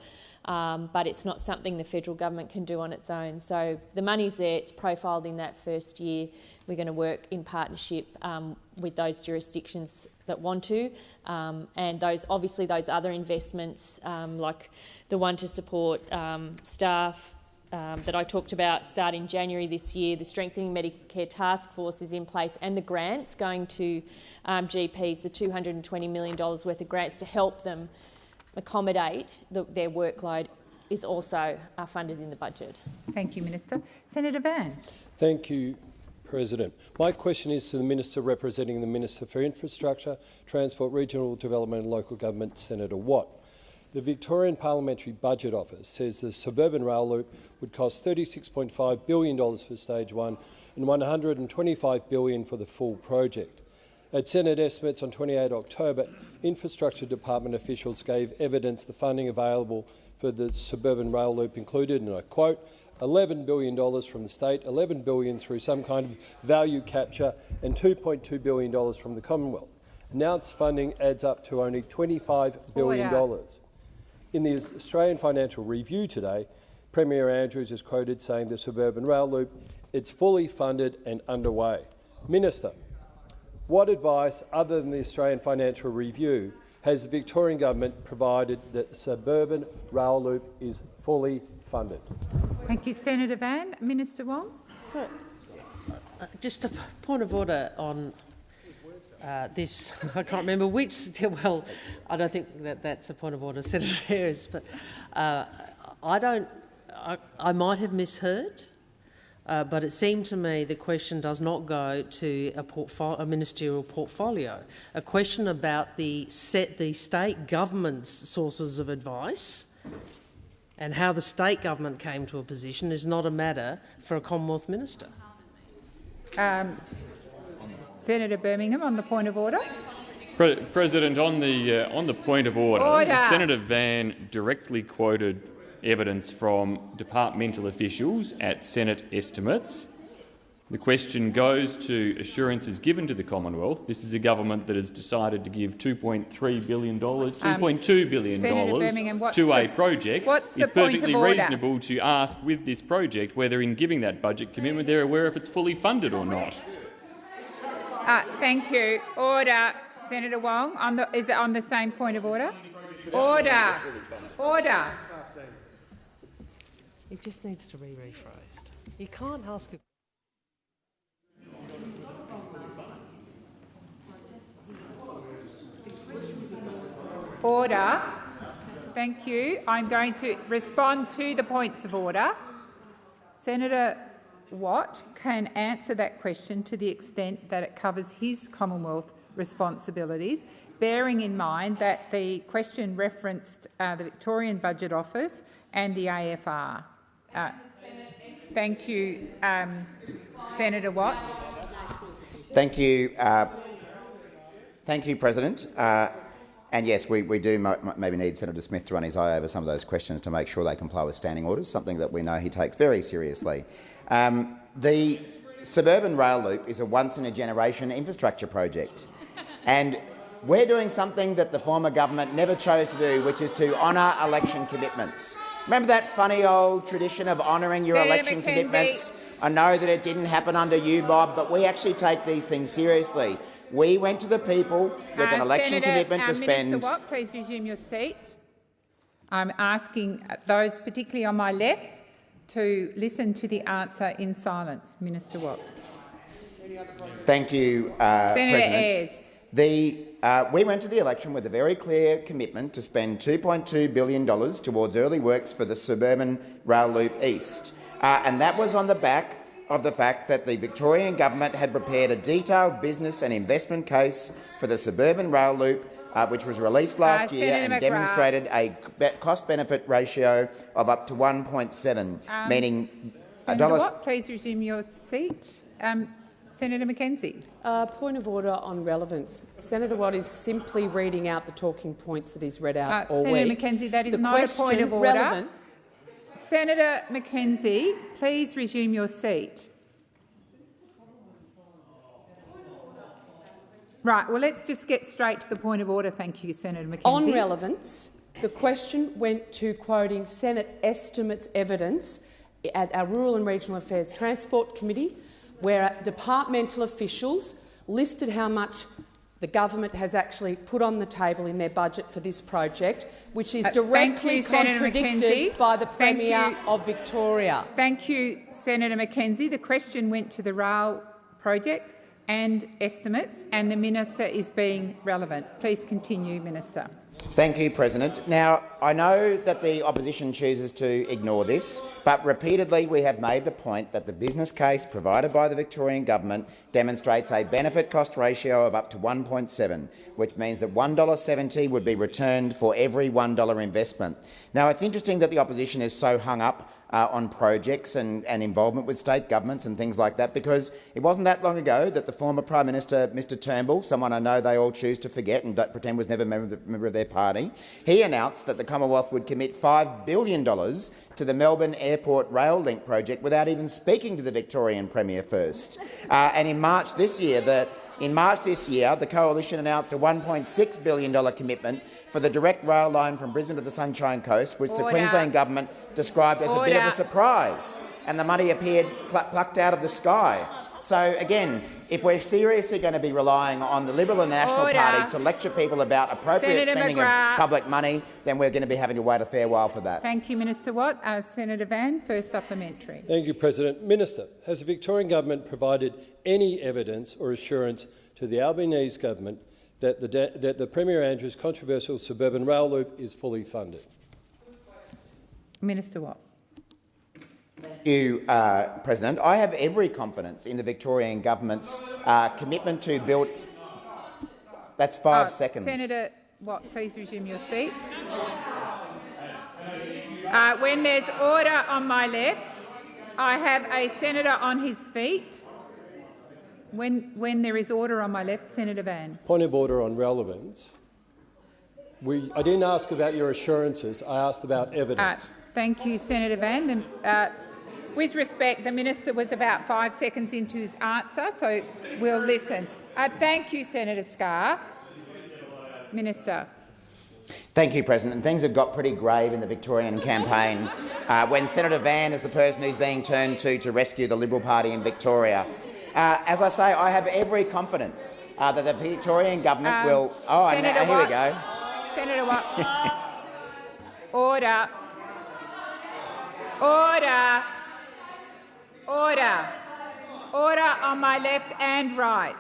Um, but it's not something the federal government can do on its own. So the money's there, it's profiled in that first year. We're going to work in partnership um, with those jurisdictions that want to, um, and those obviously those other investments um, like the one to support um, staff. Um, that I talked about start in January this year. The Strengthening Medicare Task Force is in place and the grants going to GPs, the $220 million worth of grants to help them accommodate the, their workload is also uh, funded in the budget. Thank you, Minister. Senator Van. Thank you, President. My question is to the Minister representing the Minister for Infrastructure, Transport, Regional Development and Local Government, Senator Watt. The Victorian Parliamentary Budget Office says the suburban rail loop would cost $36.5 billion for stage one and 125 billion for the full project. At Senate estimates on 28 October, Infrastructure Department officials gave evidence the funding available for the suburban rail loop included, and I quote, $11 billion from the state, 11 billion through some kind of value capture and $2.2 billion from the Commonwealth. Announced funding adds up to only $25 billion. Order. In the Australian Financial Review today, Premier Andrews is quoted saying the suburban rail loop is fully funded and underway. Minister, what advice, other than the Australian Financial Review, has the Victorian government provided that the suburban rail loop is fully funded? Thank you, Senator Van. Minister Wong. Just a point of order on uh, this. I can't remember which. Well, I don't think that that's a point of order, Senator Ayres, but uh, I don't. I, I might have misheard, uh, but it seemed to me the question does not go to a, a ministerial portfolio. A question about the set the state government's sources of advice and how the state government came to a position is not a matter for a Commonwealth minister. Um, Senator Birmingham on the point of order. Pre President, on the uh, on the point of order, Order. Senator Van directly quoted evidence from departmental officials at Senate estimates. The question goes to assurances given to the Commonwealth. This is a government that has decided to give $2.3 billion, $2.2 billion Um, Birmingham, what's to a the- project. what's it's perfectly reasonable to ask with this project whether in giving that budget commitment they're aware if it's fully funded or not. Uh, thank you. Order. Senator Wong, on the, is it on the same point of order? Order. Order. It just needs to be rephrased. You can't ask a Order. Thank you. I'm going to respond to the points of order. Senator Watt can answer that question to the extent that it covers his Commonwealth responsibilities, bearing in mind that the question referenced uh, the Victorian Budget Office and the AFR. Uh, thank you, um, Senator Watt. Thank you. Uh, thank you, President. Uh, and yes, we, we do maybe need Senator Smith to run his eye over some of those questions to make sure they comply with standing orders, something that we know he takes very seriously. Um, the suburban rail loop is a once-in-a-generation infrastructure project. And we're doing something that the former government never chose to do, which is to honour election commitments. Remember that funny old tradition of honouring your Senator election McKenzie. commitments? I know that it didn't happen under you, Bob, but we actually take these things seriously. We went to the people with an Uh, election Senator, commitment uh, to spend. Minister Watt, please resume your seat. I'm asking those, particularly on my left, to listen to the answer in silence. Minister Watt. Thank you, uh, Senator President. Ayres. The, uh, we went to the election with a very clear commitment to spend $2.2 billion towards early works for the suburban rail loop east, uh, and that was on the back of the fact that the Victorian government had prepared a detailed business and investment case for the suburban rail loop, uh, which was released last Uh, year Senator and McGrath. demonstrated a cost-benefit ratio of up to 1.7, Um, meaning a Senator dollar. Watt, please resume your seat. Um, Senator McKenzie. Uh, point of order on relevance. Senator Watt is simply reading out the talking points that he's read out Uh, all Senator week. McKenzie, that is the not a point of order. Relevant, Senator McKenzie, please resume your seat. Right, well, let's just get straight to the point of order. Thank you, Senator McKenzie. on relevance, the question went to quoting Senate estimates evidence at our Rural and Regional Affairs Transport Committee, where departmental officials listed how much the government has actually put on the table in their budget for this project, which is Uh, directly you, contradicted by the Premier of Victoria. Thank you, Senator McKenzie. The question went to the rail project and estimates, and the minister is being relevant. Please continue, Minister. Thank you, President. Now, I know that the opposition chooses to ignore this, but repeatedly we have made the point that the business case provided by the Victorian government demonstrates a benefit-cost ratio of up to 1.7, which means that $1.70 would be returned for every $1 investment. Now, it's interesting that the opposition is so hung up uh, on projects and, and involvement with state governments and things like that, because it wasn't that long ago that the former Prime Minister, Mr Turnbull, someone I know they all choose to forget and pretend was never a member, member of their party, he announced that the Commonwealth would commit $5 billion to the Melbourne Airport Rail Link project without even speaking to the Victorian Premier first. Uh, and in March this year, the In March this year, the Coalition announced a $1.6 billion commitment for the direct rail line from Brisbane to the Sunshine Coast, which Order. the Queensland Government described as a bit of a surprise, and the money appeared pl plucked out of the sky. So again, if we're seriously going to be relying on the Liberal and National Order. Party to lecture people about appropriate Senator spending McGrath. of public money, then we're going to be having to wait a fair while for that. Thank you, Minister Watt. Uh, Senator Van, first supplementary. Thank you, President. Minister, has the Victorian Government provided any evidence or assurance to the Albanese Government that the, da- that the Premier Andrews' controversial suburban rail loop is fully funded? Minister Watt. Thank you, uh, President. I have every confidence in the Victorian Government's uh, commitment to build... That's five Uh, seconds. Senator Watt, please resume your seat. Uh, when there's order on my left, I have a senator on his feet. When, when there is order on my left, Senator Van. Point of order on relevance. We, I didn't ask about your assurances, I asked about Uh, evidence. thank you, Senator Van. The, uh, with respect, the minister was about five seconds into his answer, so we'll listen. Uh, thank you, Senator Scarr. Minister. Thank you, President. Things have got pretty grave in the Victorian campaign uh, when Senator Van is the person who's being turned to to rescue the Liberal Party in Victoria. Uh, as I say, I have every confidence uh, that the Victorian government Um, will... Oh, and now, here we go. Senator Watt. Order. Order. Order. Order on my left and right.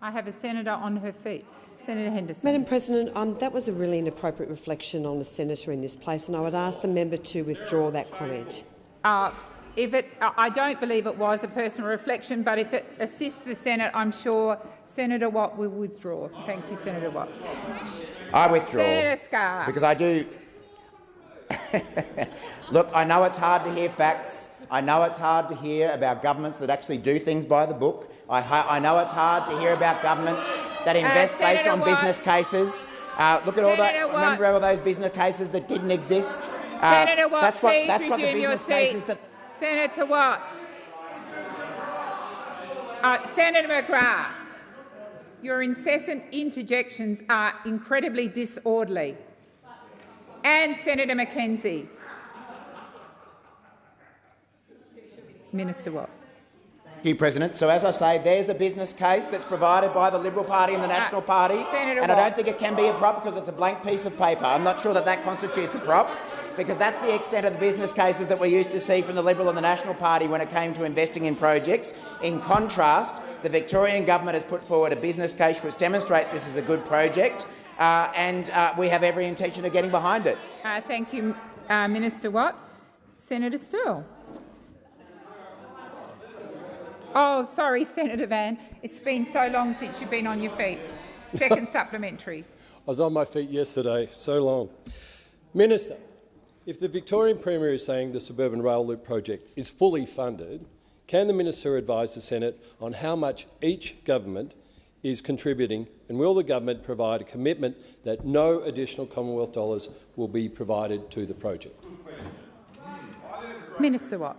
I have a senator on her feet. Senator Henderson. Madam President, um, that was a really inappropriate reflection on a senator in this place, and I would ask the member to withdraw that comment. Uh, if it, I I don't believe it was a personal reflection, but if it assists the Senate, I'm sure Senator Watt will withdraw. Thank you, Senator Watt. I withdraw. Senator Scarr. Because I do... Look, I know it's hard to hear facts. I know it's hard to hear about governments that actually do things by the book. I, I know it's hard to hear about governments that invest based Uh, Senator on Watt. business cases. Uh, look at all that. Senator Watt. Remember all those business cases that didn't exist. Uh, Senator Watt, that's what, please that's what the resume your seat. that Senator Watt. Uh, Senator McGrath, your incessant interjections are incredibly disorderly. And Senator McKenzie. Minister Watt. Thank you, President. So, as I say, there's a business case that's provided by the Liberal Party and the National Party, Uh, Senator and I don't think it can be a prop because it's a blank piece of paper. I'm not sure that that constitutes a prop, because that's the extent of the business cases that we used to see from the Liberal and the National Party when it came to investing in projects. In contrast, the Victorian government has put forward a business case which demonstrates this is a good project, uh, and uh, we have every intention of getting behind it. Uh, thank you, uh, Minister Watt. Senator Sterle. Oh, sorry, Senator Van. It's been so long since you've been on your feet. Second supplementary. I was on my feet yesterday, so long. Minister, if the Victorian Premier is saying the suburban rail loop project is fully funded, can the minister advise the Senate on how much each government is contributing, and will the government provide a commitment that no additional Commonwealth dollars will be provided to the project? Minister Watt.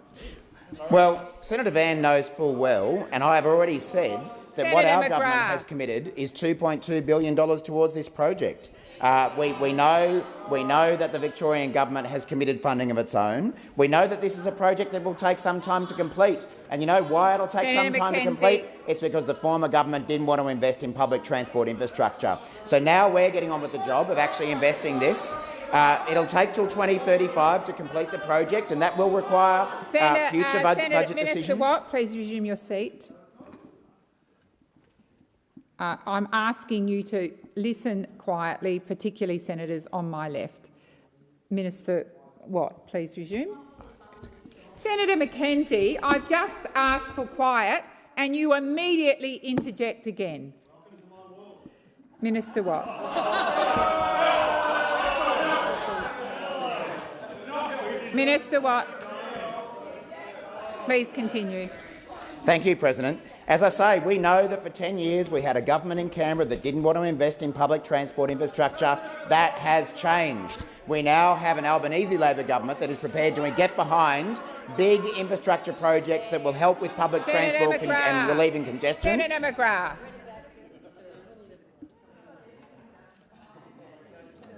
Well, Senator Van knows full well, and I have already said that what Senator our government has committed is $2.2 billion towards this project. Uh, we, we, know, we know that the Victorian government has committed funding of its own. We know that this is a project that will take some time to complete. And you know why it'll take Senator some time to complete? It's because the former government didn't want to invest in public transport infrastructure. So now we're getting on with the job of actually investing this. Uh, it'll take till 2035 to complete the project, and that will require Senator, uh, future uh, budget, Senator, budget Minister decisions. Watt, please resume your seat. Uh, I'm asking you to listen quietly, particularly senators on my left. Minister Watt, please resume. Senator McKenzie, I've just asked for quiet and you immediately interject again. Minister Watt. Minister Watt, please continue. Thank you, President. As I say, we know that for 10 years we had a government in Canberra that didn't want to invest in public transport infrastructure. That has changed. We now have an Albanese Labor government that is prepared to get behind big infrastructure projects that will help with public Senator transport con and relieving congestion. Senator McGrath.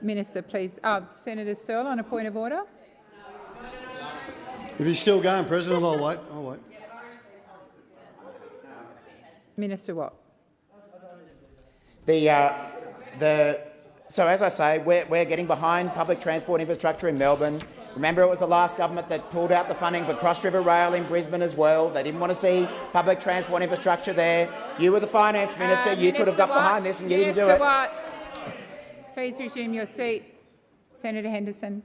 Minister, please. Oh, Senator Sterle on a point of order. If he's still going, President, I'll wait. I'll wait. Minister Watt. The, uh, the, so, as I say, we're, we're getting behind public transport infrastructure in Melbourne. Remember, it was the last government that pulled out the funding for Cross River Rail in Brisbane as well. They didn't want to see public transport infrastructure there. You were the finance minister. Uh, you could have got Watt, behind this and you Minister didn't do it. Please resume your seat. Senator Henderson.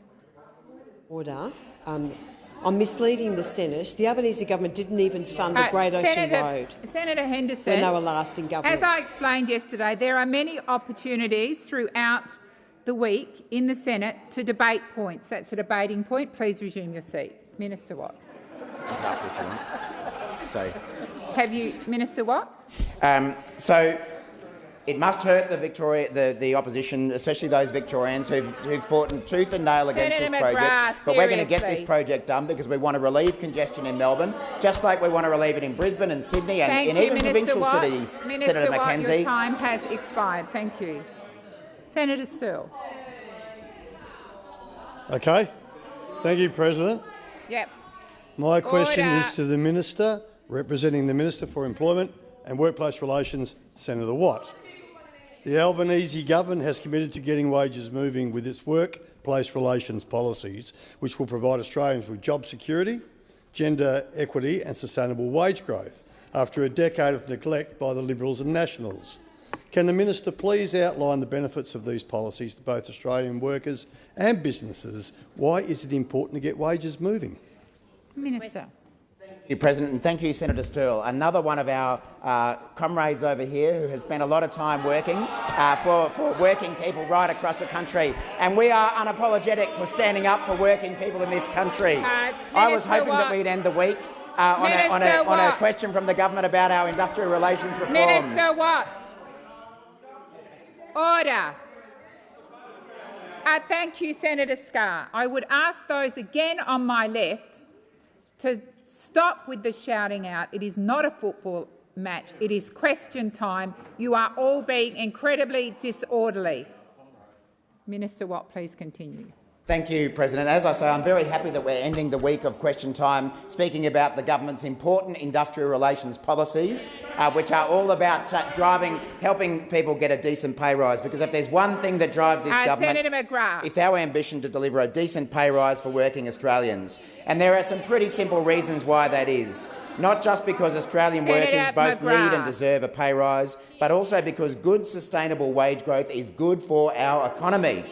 Order. Um, I'm misleading the Senate. The Albanese government didn't even fund the Great Ocean Senator, Road Senator Henderson, when they were last in government. As I explained yesterday, there are many opportunities throughout the week in the Senate to debate points. That's a debating point. Please resume your seat. Minister Watt. So, Have you, Minister Watt? um, so it must hurt the Victoria, the, the opposition, especially those Victorians who've, who've fought in tooth and nail against Senator this project. McGrath, but we're going to get this project done because we want to relieve congestion in Melbourne, just like we want to relieve it in Brisbane and Sydney and Thank in you, even Minister provincial Watt. cities. Minister Senator Watt, Mackenzie. your time has expired. Thank you. Senator Sterle. Okay. Thank you, President. Yep. My question Order. is to the Minister representing the Minister for Employment and Workplace Relations, Senator Watt. The Albanese government has committed to getting wages moving with its workplace relations policies, which will provide Australians with job security, gender equity and sustainable wage growth after a decade of neglect by the Liberals and Nationals. Can the minister please outline the benefits of these policies to both Australian workers and businesses? Why is it important to get wages moving? Minister. Thank you, President, and thank you, Senator Sterle. Another one of our uh, comrades over here who has spent a lot of time working uh, for, for working people right across the country. And we are unapologetic for standing up for working people in this country. I was hoping that we'd end the week uh, on, a, on, a, on a question from the government about our industrial relations reforms. Minister Watt. Order. Uh, thank you, Senator Scarr. I would ask those again on my left to stop with the shouting out. It is not a football match. It is question time. You are all being incredibly disorderly. Minister Watt, please continue. Thank you, President. As I say, I'm very happy that we're ending the week of question time speaking about the government's important industrial relations policies, uh, which are all about uh, driving, helping people get a decent pay rise. Because if there's one thing that drives this Uh, government, Senator McGrath. it's our ambition to deliver a decent pay rise for working Australians. And there are some pretty simple reasons why that is. Not just because Australian Senator workers both need and deserve a pay rise, but also because good, sustainable wage growth is good for our economy.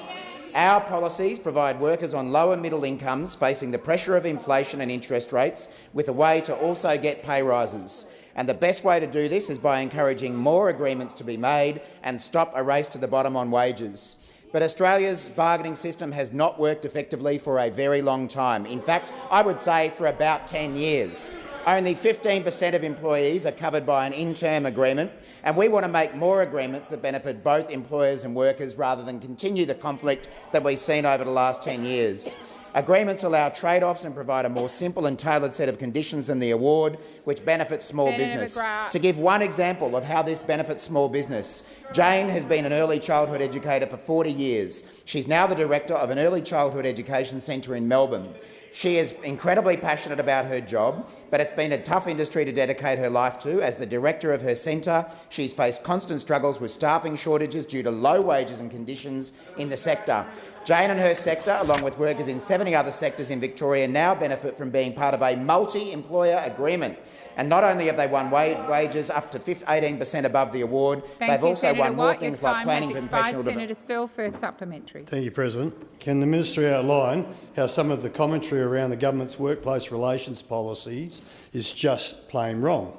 Our policies provide workers on lower middle incomes facing the pressure of inflation and interest rates with a way to also get pay rises. And the best way to do this is by encouraging more agreements to be made and stop a race to the bottom on wages. But Australia's bargaining system has not worked effectively for a very long time. In fact, I would say for about 10 years. Only 15 per cent of employees are covered by an in-term agreement, and we want to make more agreements that benefit both employers and workers rather than continue the conflict that we've seen over the last 10 years. Agreements allow trade-offs and provide a more simple and tailored set of conditions than the award, which benefits small Senator business. McGrath. To give one example of how this benefits small business, Jane has been an early childhood educator for 40 years. She's now the director of an early childhood education centre in Melbourne. She is incredibly passionate about her job, but it's been a tough industry to dedicate her life to. As the director of her centre, she's faced constant struggles with staffing shortages due to low wages and conditions in the sector. Jane and her sector, along with workers in 70 other sectors in Victoria, now benefit from being part of a multi-employer agreement. And not only have they won wa- wages up to 18 per cent above the award, Thank they've you, also Senator won more Watt. Things like planning for professional development. Senator Sterle, first supplementary. Thank you, President. Can the minister outline how some of the commentary around the government's workplace relations policies is just plain wrong?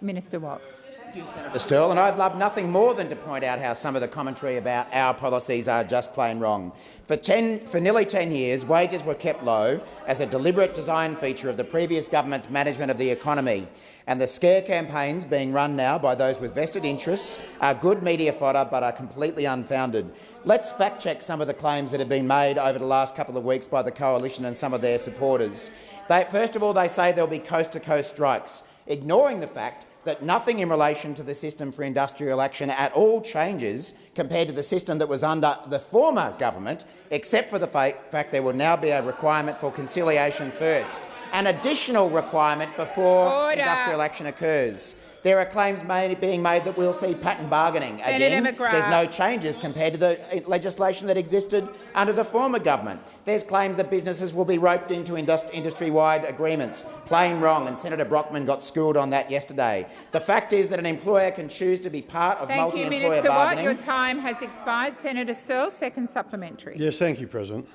Minister Watt. Thank you, Senator Sterle, and I'd love nothing more than to point out how some of the commentary about our policies are just plain wrong. For, ten, for nearly 10 years, wages were kept low as a deliberate design feature of the previous government's management of the economy, and the scare campaigns being run now by those with vested interests are good media fodder but are completely unfounded. Let's fact-check some of the claims that have been made over the last couple of weeks by the coalition and some of their supporters. They, first of all, they say there'll be coast-to-coast -coast strikes, ignoring the fact that nothing in relation to the system for industrial action at all changes compared to the system that was under the former government, except for the fact there will now be a requirement for conciliation first, an additional requirement before Order. industrial action occurs. There are claims made, being made that we'll see pattern bargaining again. There's no changes compared to the uh, legislation that existed under the former government. There's claims that businesses will be roped into industry-wide agreements. Plain wrong, and Senator Brockman got schooled on that yesterday. The fact is that an employer can choose to be part of multi-employer bargaining. Watt, your time has expired. Senator Sterle, second supplementary. Yes, thank you, President.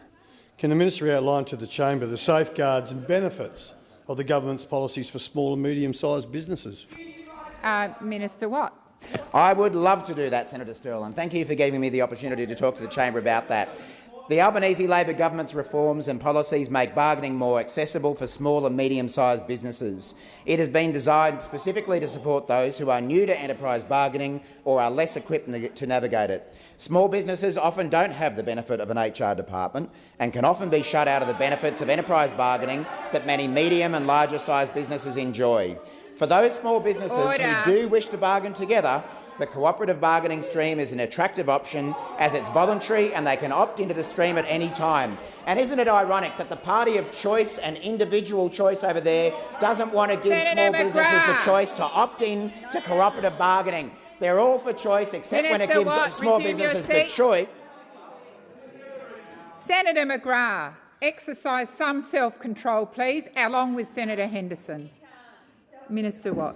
Can the minister outline to the chamber the safeguards and benefits of the government's policies for small and medium-sized businesses? Uh, Minister Watt. I would love to do that, Senator Sterle, and thank you for giving me the opportunity to talk to the chamber about that. The Albanese Labor government's reforms and policies make bargaining more accessible for small and medium-sized businesses. It has been designed specifically to support those who are new to enterprise bargaining or are less equipped to navigate it. Small businesses often don't have the benefit of an HR department and can often be shut out of the benefits of enterprise bargaining that many medium and larger-sized businesses enjoy. For those small businesses Order. who do wish to bargain together, the cooperative bargaining stream is an attractive option as it's voluntary and they can opt into the stream at any time. And isn't it ironic that the party of choice and individual choice over there doesn't want to give Senator small McGrath. businesses the choice to opt in to cooperative bargaining? They're all for choice except Minister when it gives Watt, small businesses the choice. Senator McGrath, exercise some self-control, please, along with Senator Henderson. Minister Watt.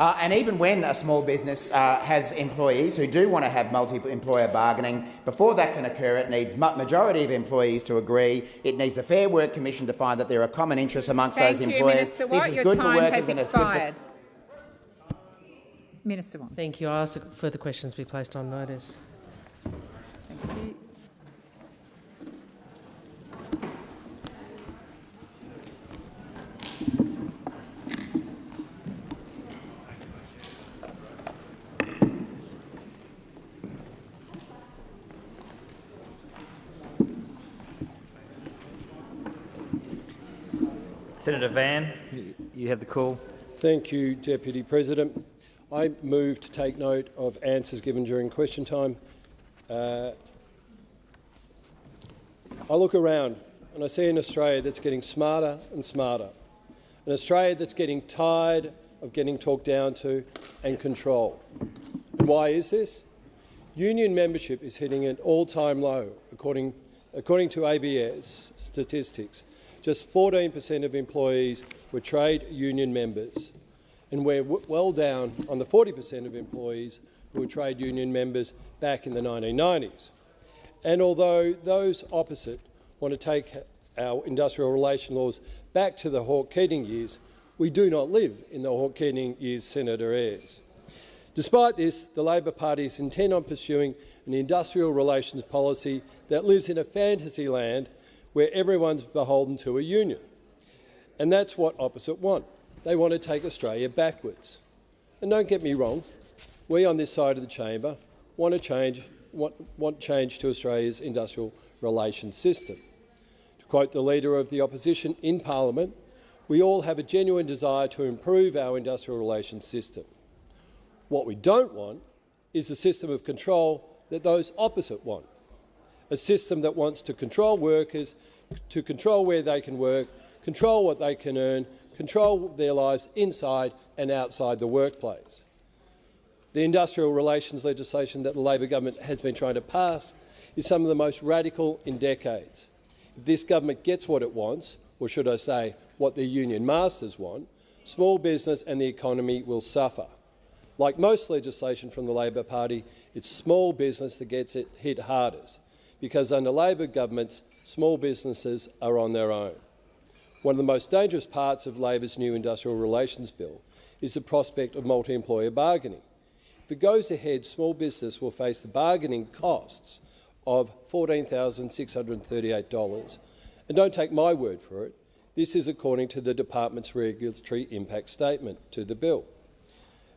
Uh, and even when a small business uh, has employees who do want to have multi-employer bargaining, before that can occur, it needs majority of employees to agree. It needs the Fair Work Commission to find that there are common interests amongst Thank those employers. Minister Watt, this is good for workers and it's good for. Minister Watt. Thank you. I ask that further questions be placed on notice. Thank you. Senator Van, you have the call. Thank you, Deputy President. I move to take note of answers given during question time. Uh, I look around and I see an Australia that's getting smarter and smarter, an Australia that's getting tired of getting talked down to and controlled. And why is this? Union membership is hitting an all-time low, according, according to ABS statistics. Just 14% of employees were trade union members, and we're well down on the 40% of employees who were trade union members back in the 1990s. And although those opposite want to take our industrial relation laws back to the Hawke-Keating years, we do not live in the Hawke-Keating years, Senator Ayres. Despite this, the Labor Party is intent on pursuing an industrial relations policy that lives in a fantasy land where everyone's beholden to a union. And that's what opposite want. They want to take Australia backwards. And don't get me wrong, we on this side of the chamber want to change, want, want change to Australia's industrial relations system. To quote the Leader of the Opposition in Parliament, we all have a genuine desire to improve our industrial relations system. What we don't want is a system of control that those opposite want a system that wants to control workers, to control where they can work, control what they can earn, control their lives inside and outside the workplace. The industrial relations legislation that the Labor government has been trying to pass is some of the most radical in decades. If this government gets what it wants, or should I say what the union masters want, small business and the economy will suffer. Like most legislation from the Labor Party, it's small business that gets it hit hardest because under Labor governments, small businesses are on their own. One of the most dangerous parts of Labor's new industrial relations bill is the prospect of multi-employer bargaining. If it goes ahead, small business will face the bargaining costs of $14,638. And don't take my word for it. This is according to the department's regulatory impact statement to the bill.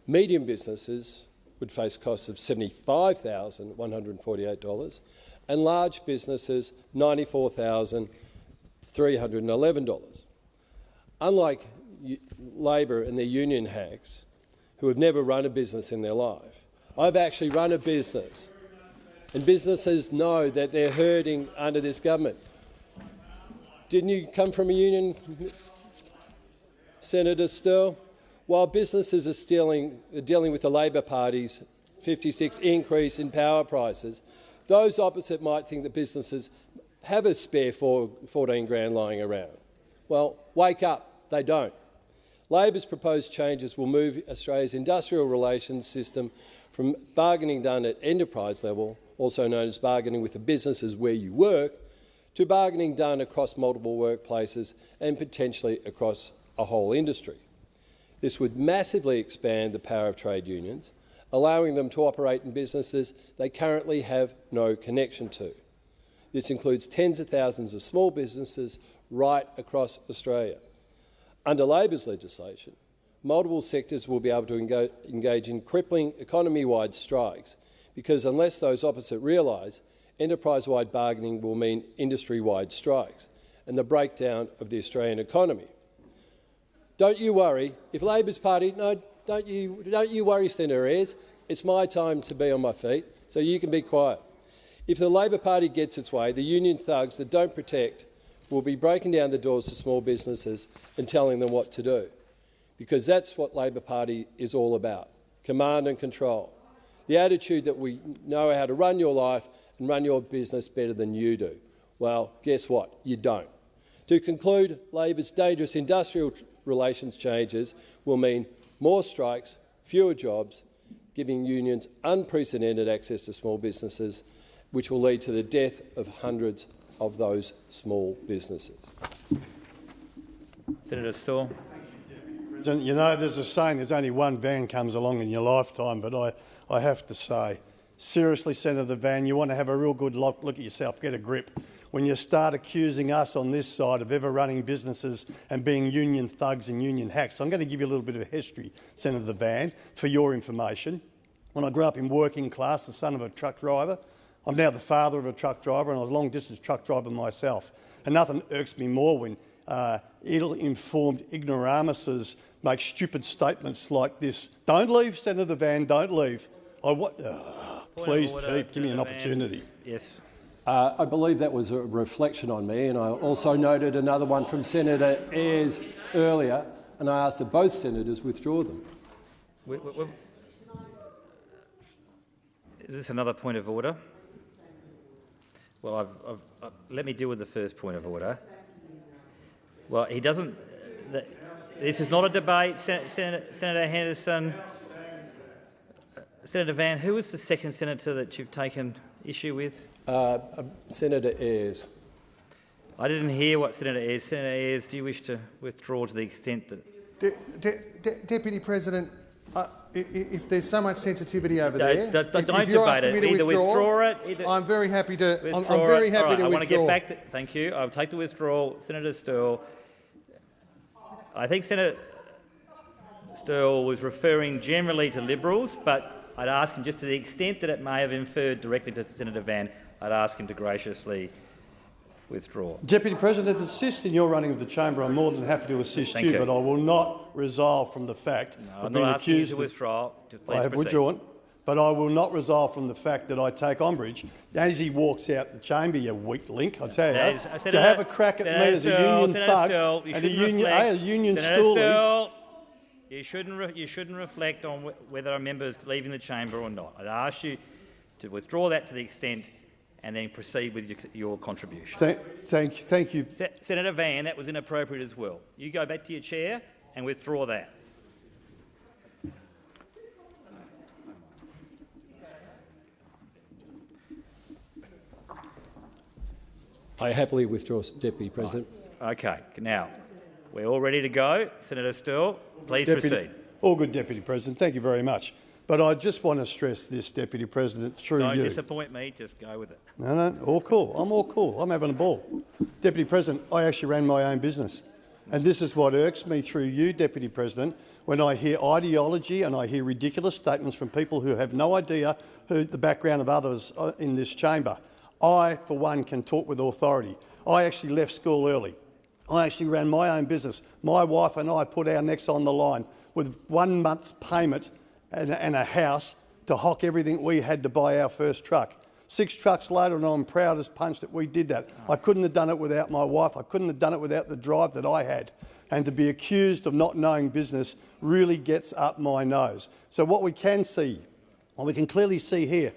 Medium businesses would face costs of $75,148 and large businesses $94,311. Unlike Labor and their union hacks, who have never run a business in their life, I've actually run a business, and businesses know that they're hurting under this government. Didn't you come from a union, Senator Sterle? While businesses are stealing, dealing with the Labor Party's 56 increase in power prices, those opposite might think that businesses have a spare 14 grand lying around. Well, wake up, they don't. Labor's proposed changes will move Australia's industrial relations system from bargaining done at enterprise level, also known as bargaining with the businesses where you work, to bargaining done across multiple workplaces and potentially across a whole industry. This would massively expand the power of trade unions, allowing them to operate in businesses they currently have no connection to. This includes tens of thousands of small businesses right across Australia. Under Labor's legislation, multiple sectors will be able to engage in crippling economy-wide strikes because unless those opposite realise, enterprise-wide bargaining will mean industry-wide strikes and the breakdown of the Australian economy. Don't you worry. If Labor's party, no, don't you, don't you worry, Senator Ayres. It's my time to be on my feet, so you can be quiet. If the Labor Party gets its way, the union thugs that don't protect will be breaking down the doors to small businesses and telling them what to do, because that's what Labor Party is all about, command and control. The attitude that we know how to run your life and run your business better than you do. Well, guess what? You don't. To conclude, Labor's dangerous industrial relations changes will mean more strikes, fewer jobs, giving unions unprecedented access to small businesses, which will lead to the death of hundreds of those small businesses. Senator Sterle. You know, there's a saying, there's only one van comes along in your lifetime, but I, I have to say, seriously, Senator the Van, you want to have a real good look, look at yourself, get a grip. When you start accusing us on this side of ever running businesses and being union thugs and union hacks, I'm going to give you a little bit of history, Senator the Van, for your information. When I grew up in working class, the son of a truck driver, I'm now the father of a truck driver and I was a long-distance truck driver myself. And nothing irks me more when uh, ill-informed ignoramuses make stupid statements like this. Don't leave, Senator Van, don't leave. I want, uh, please keep, give me an opportunity. Yes. Uh, I believe that was a reflection on me, and I also noted another one from Senator Ayres earlier, and I asked that both senators withdraw them. Is this another point of order? Well, I've, I've, uh, let me deal with the first point of order. Well, he doesn't. The, this is not a debate, Sen Sen Senator Henderson. Uh, senator Van, who was the second senator that you've taken issue with? Uh, uh, Senator Ayres. I didn't hear what Senator Ayres. Senator Ayres, do you wish to withdraw to the extent that? De De De Deputy President, uh, if there's so much sensitivity over don't, there, don't, if, don't if you're debate asking it. me to either withdraw, withdraw it. Either I'm very happy to. I'm, withdraw I'm very it. happy right, to I withdraw. want to get back to. Thank you. I'll take the withdrawal, Senator Sterle. I think Senator Sterle was referring generally to Liberals, but I'd ask him just to the extent that it may have inferred directly to Senator Van, I'd ask him to graciously withdraw. Deputy President, to assist in your running of the chamber, I'm more than happy to assist you, you. but I will not resolve from the fact No, of I'm being asking you accused to withdraw. I have withdrawn, but I will not resolve from the fact that I take umbrage as he walks out the chamber, you weak link, I tell you, That is- to have a crack at me as a union Senator thug you and a shouldn't union, a union stoolie. You shouldn't, you shouldn't reflect on wh whether a member is leaving the chamber or not. I'd ask you to withdraw that to the extent and then proceed with your, your contribution. Thank, thank, thank you. Se Senator Van, that was inappropriate as well. You go back to your chair and withdraw that. I happily withdraw, Deputy President. Okay, now, we're all ready to go. Senator Sterle, please Deputy, proceed. All good, Deputy President. Thank you very much. But I just want to stress this, Deputy President, through Don't you. disappoint me. Just go with it. No, no, all cool. I'm all cool. I'm having a ball. Deputy President, I actually ran my own business. And this is what irks me through you, Deputy President, when I hear ideology and I hear ridiculous statements from people who have no idea who the background of others in this chamber. I, for one, can talk with authority. I actually left school early. I actually ran my own business. My wife and I put our necks on the line with one month's payment and, and a house to hock everything we had to buy our first truck. Six trucks later, and I'm proud as punch that we did that. I couldn't have done it without my wife. I couldn't have done it without the drive that I had. And to be accused of not knowing business really gets up my nose. So what we can see, what we can clearly see here,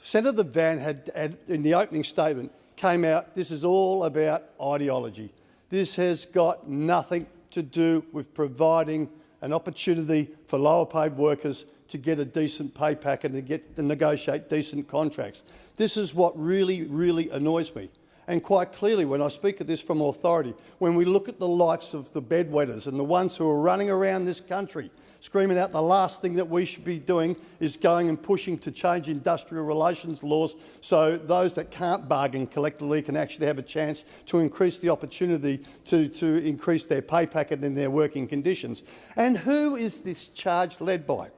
Senator Van had, had in the opening statement came out, this is all about ideology. This has got nothing to do with providing an opportunity for lower paid workers to get a decent pay packet and to get to negotiate decent contracts. This is what really, really annoys me. And quite clearly, when I speak of this from authority, when we look at the likes of the bedwetters and the ones who are running around this country screaming out the last thing that we should be doing is going and pushing to change industrial relations laws so those that can't bargain collectively can actually have a chance to increase the opportunity to, to increase their pay packet and their working conditions. And who is this charge led by?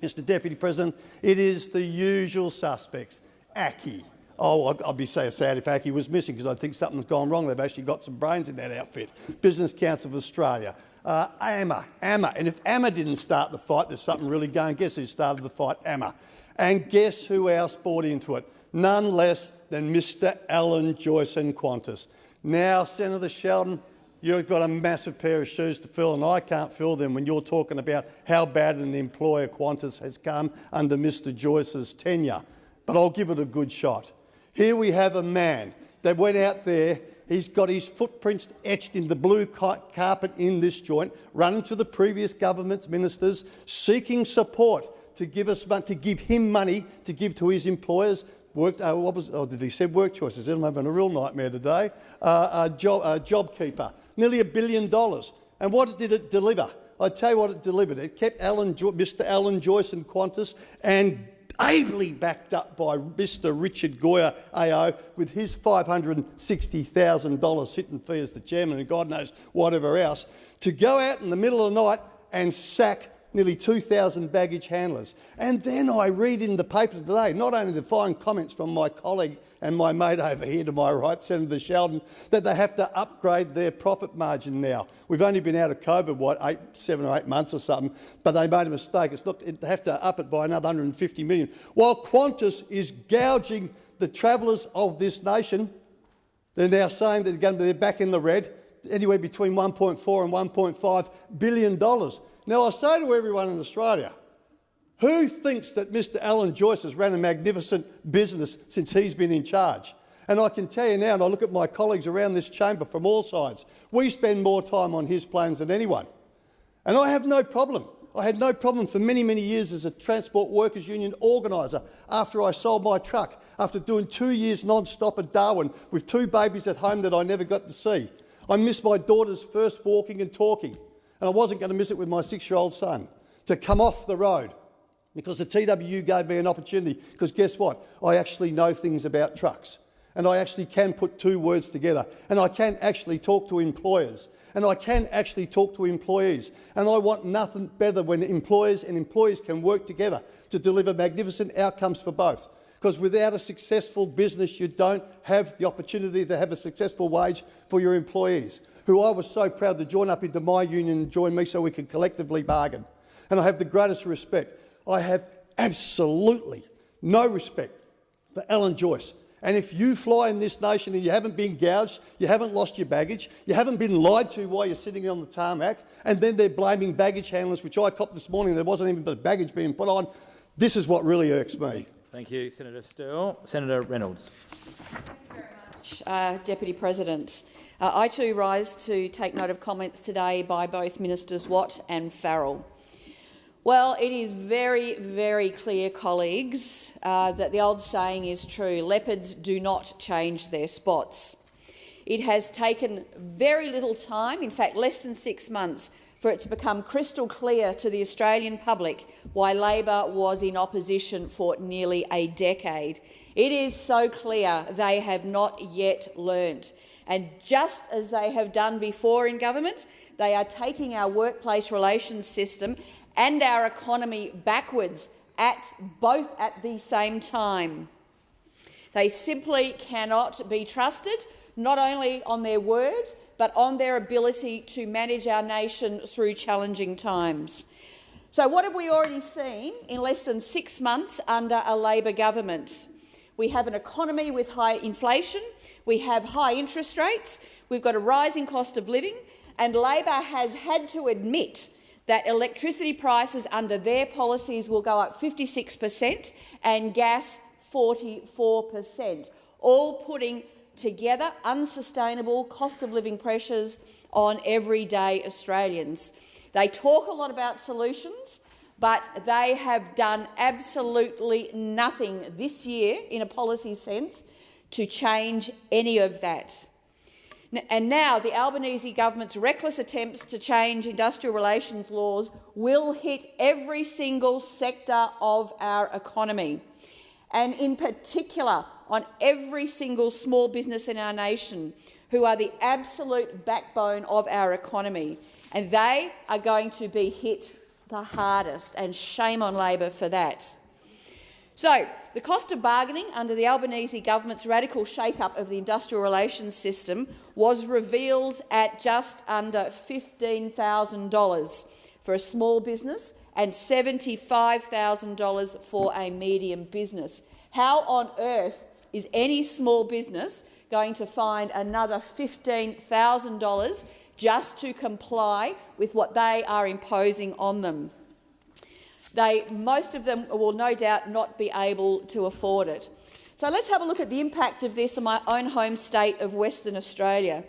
Mr Deputy President, it is the usual suspects. ACCI. Oh, I'd, be so sad if ACCI was missing because I think something's gone wrong. They've actually got some brains in that outfit. Business Council of Australia, uh, AMA, AMA. And if AMA didn't start the fight, there's something really going. Guess who started the fight? AMA. And guess who else bought into it? None less than Mr Alan Joyce and Qantas. Now, Senator Sheldon, you've got a massive pair of shoes to fill, and I can't fill them when you're talking about how bad an employer Qantas has come under Mr Joyce's tenure. But I'll give it a good shot. Here we have a man that went out there He's got his footprints etched in the blue carpet in this joint, running to the previous government's ministers, seeking support to give us to give him money to give to his employers. Work, uh, what was, oh, did he say work choices? I'm having a real nightmare today. Uh, uh, job, uh, JobKeeper, nearly a billion dollars. And what did it deliver? I tell you what it delivered. It kept Alan, Mr. Alan Joyce and Qantas and ably backed up by Mr Richard Goyder AO with his $560,000 sitting fee as the chairman and God knows whatever else, to go out in the middle of the night and sack nearly 2,000 baggage handlers. And then I read in the paper today, not only the fine comments from my colleague and my mate over here to my right, Senator Sheldon, that they have to upgrade their profit margin now. We've only been out of COVID, what, eight, seven or eight months or something, but they made a mistake. It's look, they have to up it by another 150 million. While Qantas is gouging the travellers of this nation, they're now saying that they're, going to be back in the red, anywhere between 1.4 and 1.5 billion dollars. Now I say to everyone in Australia, who thinks that Mr Alan Joyce has ran a magnificent business since he's been in charge? And I can tell you now, and I look at my colleagues around this chamber from all sides, we spend more time on his plans than anyone. And I have no problem. I had no problem for many, many years as a Transport Workers Union organiser after I sold my truck, after doing two years non-stop at Darwin with two babies at home that I never got to see. I missed my daughter's first walking and talking, and I wasn't going to miss it with my six-year-old son, to come off the road because the TWU gave me an opportunity, because guess what? I actually know things about trucks and I actually can put two words together and I can actually talk to employers and I can actually talk to employees. And I want nothing better when employers and employees can work together to deliver magnificent outcomes for both. Because without a successful business, you don't have the opportunity to have a successful wage for your employees, who I was so proud to join up into my union and join me so we could collectively bargain. And I have the greatest respect I have absolutely no respect for Alan Joyce. And if you fly in this nation and you haven't been gouged, you haven't lost your baggage, you haven't been lied to while you're sitting on the tarmac, and then they're blaming baggage handlers, which I copped this morning, there wasn't even baggage being put on, this is what really irks me. Thank you, Senator Sterle. Senator Reynolds. Uh, Deputy President. Uh, I too rise to take note of comments today by both Ministers Watt and Farrell. Well, it is very, very clear, colleagues, uh, that the old saying is true. Leopards do not change their spots. It has taken very little time, in fact less than six months, for it to become crystal clear to the Australian public why Labor was in opposition for nearly a decade. It is so clear they have not yet learnt. And just as they have done before in government, they are taking our workplace relations system and our economy backwards at both at the same time. They simply cannot be trusted, not only on their word, but on their ability to manage our nation through challenging times. So what have we already seen in less than six months under a Labor government? We have an economy with high inflation, we have high interest rates, we've got a rising cost of living, and Labor has had to admit that electricity prices under their policies will go up 56 per cent and gas 44 per cent, all putting together unsustainable cost of living pressures on everyday Australians. They talk a lot about solutions, but they have done absolutely nothing this year in a policy sense to change any of that. And now the Albanese government's reckless attempts to change industrial relations laws will hit every single sector of our economy, and in particular on every single small business in our nation, who are the absolute backbone of our economy. And they are going to be hit the hardest, and shame on Labor for that. So, the cost of bargaining under the Albanese government's radical shake-up of the industrial relations system was revealed at just under $15,000 for a small business and $75,000 for a medium business. How on earth is any small business going to find another $15,000 just to comply with what they are imposing on them? They, most of them will no doubt not be able to afford it. So let's have a look at the impact of this on my own home state of Western Australia.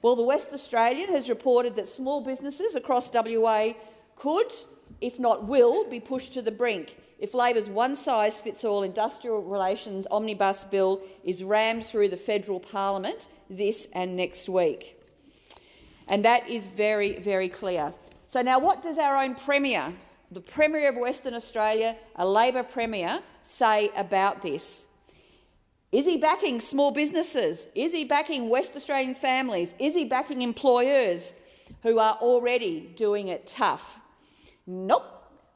Well, the West Australian has reported that small businesses across WA could, if not will, be pushed to the brink if Labor's one-size-fits-all industrial relations omnibus bill is rammed through the federal parliament this and next week. And that is very, very clear. So now what does our own Premier the Premier of Western Australia, a Labor Premier, say about this? Is he backing small businesses? Is he backing West Australian families? Is he backing employers who are already doing it tough? Nope.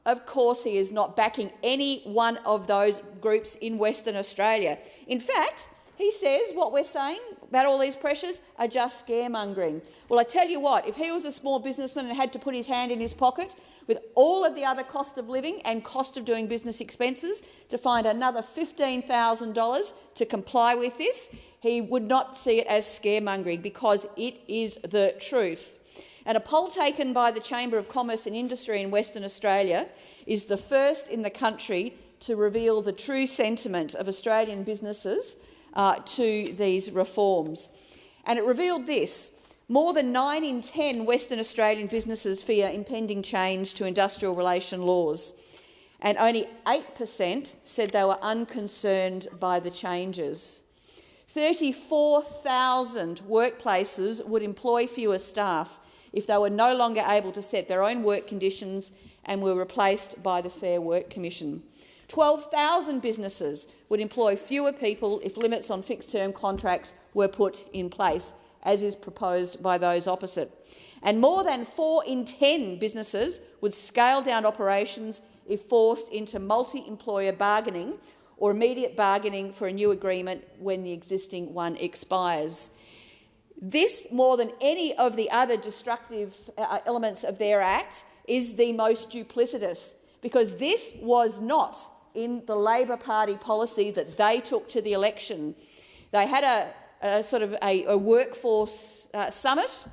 Of course he is not backing any one of those groups in Western Australia. In fact, he says what we're saying about all these pressures are just scaremongering. Well, I tell you what, if he was a small businessman and had to put his hand in his pocket with all of the other cost of living and cost of doing business expenses to find another $15,000 to comply with this, he would not see it as scaremongering because it is the truth. And a poll taken by the Chamber of Commerce and Industry in Western Australia is the first in the country to reveal the true sentiment of Australian businesses uh, to these reforms. And it revealed this. More than 9 in 10 Western Australian businesses fear impending change to industrial relation laws, and only 8 per cent said they were unconcerned by the changes. 34,000 workplaces would employ fewer staff if they were no longer able to set their own work conditions and were replaced by the Fair Work Commission. 12,000 businesses would employ fewer people if limits on fixed-term contracts were put in place as is proposed by those opposite. And more than 4 in 10 businesses would scale down operations if forced into multi-employer bargaining or immediate bargaining for a new agreement when the existing one expires. This, more than any of the other destructive uh, elements of their Act, is the most duplicitous, because this was not in the Labor Party policy that they took to the election. They had a, a sort of a, a workforce uh, summit.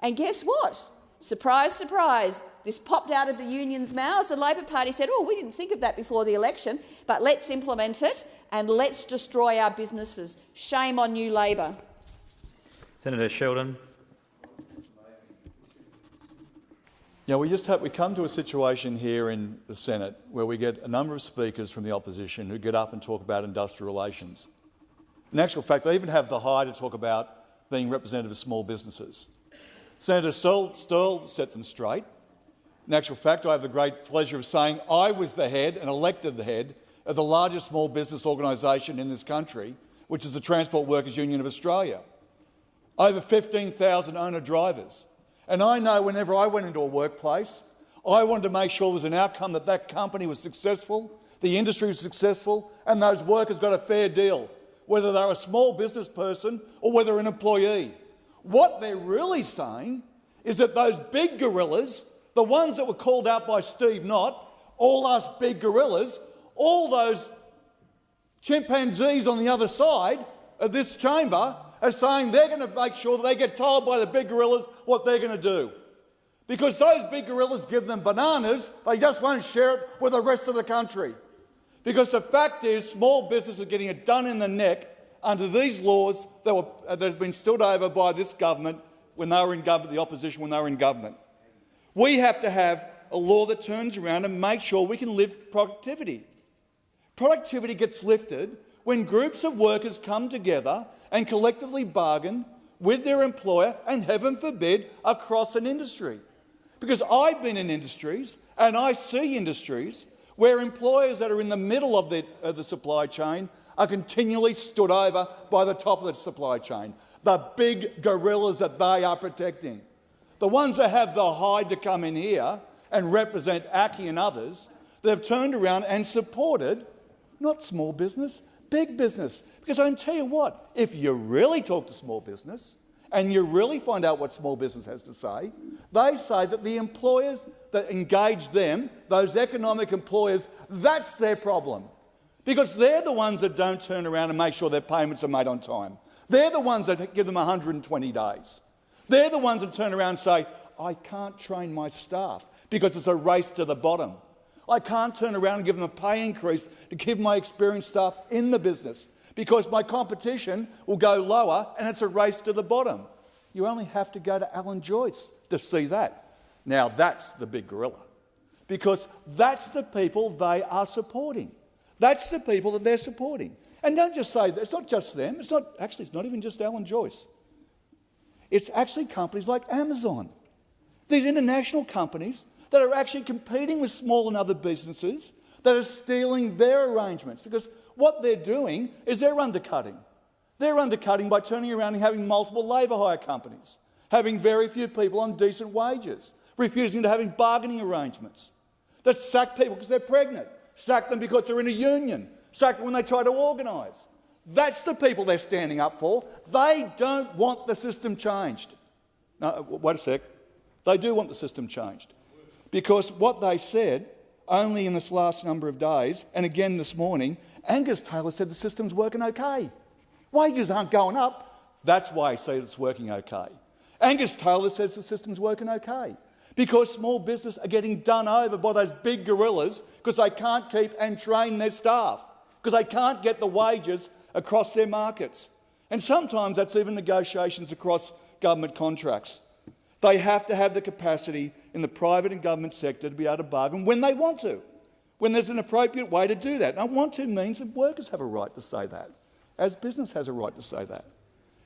And guess what? Surprise, surprise, this popped out of the union's mouths. The Labor Party said, oh, we didn't think of that before the election, but let's implement it and let's destroy our businesses. Shame on you, Labor. Senator Sheldon. Yeah, we just have, we come to a situation here in the Senate where we get a number of speakers from the opposition who get up and talk about industrial relations. In actual fact, they even have the high to talk about being representative of small businesses. Senator Sterle set them straight. In actual fact, I have the great pleasure of saying I was the head and elected the head of the largest small business organisation in this country, which is the Transport Workers Union of Australia. Over 15,000 owner-drivers. And I know whenever I went into a workplace, I wanted to make sure there was an outcome that that company was successful, the industry was successful, and those workers got a fair deal, whether they're a small business person or whether an employee. What they're really saying is that those big gorillas, the ones that were called out by Steve Knott, all us big gorillas, all those chimpanzees on the other side of this chamber are saying they're going to make sure that they get told by the big gorillas what they're going to do. Because those big gorillas give them bananas, they just won't share it with the rest of the country. Because the fact is, small business are getting it done in the neck under these laws that, were, uh, that have been stood over by this government when they were in government, the opposition when they were in government. We have to have a law that turns around and makes sure we can lift productivity. Productivity gets lifted when groups of workers come together and collectively bargain with their employer and, heaven forbid, across an industry. Because I've been in industries and I see industries where employers that are in the middle of the, of the supply chain are continually stood over by the top of the supply chain, the big gorillas that they are protecting. The ones that have the hide to come in here and represent ACCI and others that have turned around and supported not small business, big business. Because I can tell you what, if you really talk to small business and you really find out what small business has to say, they say that the employers that engage them, those economic employers, that's their problem. Because they're the ones that don't turn around and make sure their payments are made on time. They're the ones that give them 120 days. They're the ones that turn around and say, I can't train my staff because it's a race to the bottom. I can't turn around and give them a pay increase to keep my experienced staff in the business because my competition will go lower and it's a race to the bottom. You only have to go to Alan Joyce to see that. Now that's the big gorilla because that's the people they are supporting. That's the people that they're supporting. And don't just say, it's not just them, it's not, actually it's not even just Alan Joyce. It's actually companies like Amazon. These international companies that are actually competing with small and other businesses that are stealing their arrangements because what they're doing is they're undercutting. They're undercutting by turning around and having multiple labour hire companies, having very few people on decent wages, refusing to having bargaining arrangements that sack people because they're pregnant, sack them because they're in a union, sack them when they try to organise. That's the people they're standing up for. They don't want the system changed. No, wait a sec. They do want the system changed. Because what they said only in this last number of days, and again this morning, Angus Taylor said the system's working okay. Wages aren't going up. That's why he says it's working okay. Angus Taylor says the system's working okay because small business are getting done over by those big gorillas because they can't keep and train their staff, because they can't get the wages across their markets. And sometimes that's even negotiations across government contracts. They have to have the capacity in the private and government sector to be able to bargain when they want to, when there's an appropriate way to do that. And want to means that workers have a right to say that, as business has a right to say that.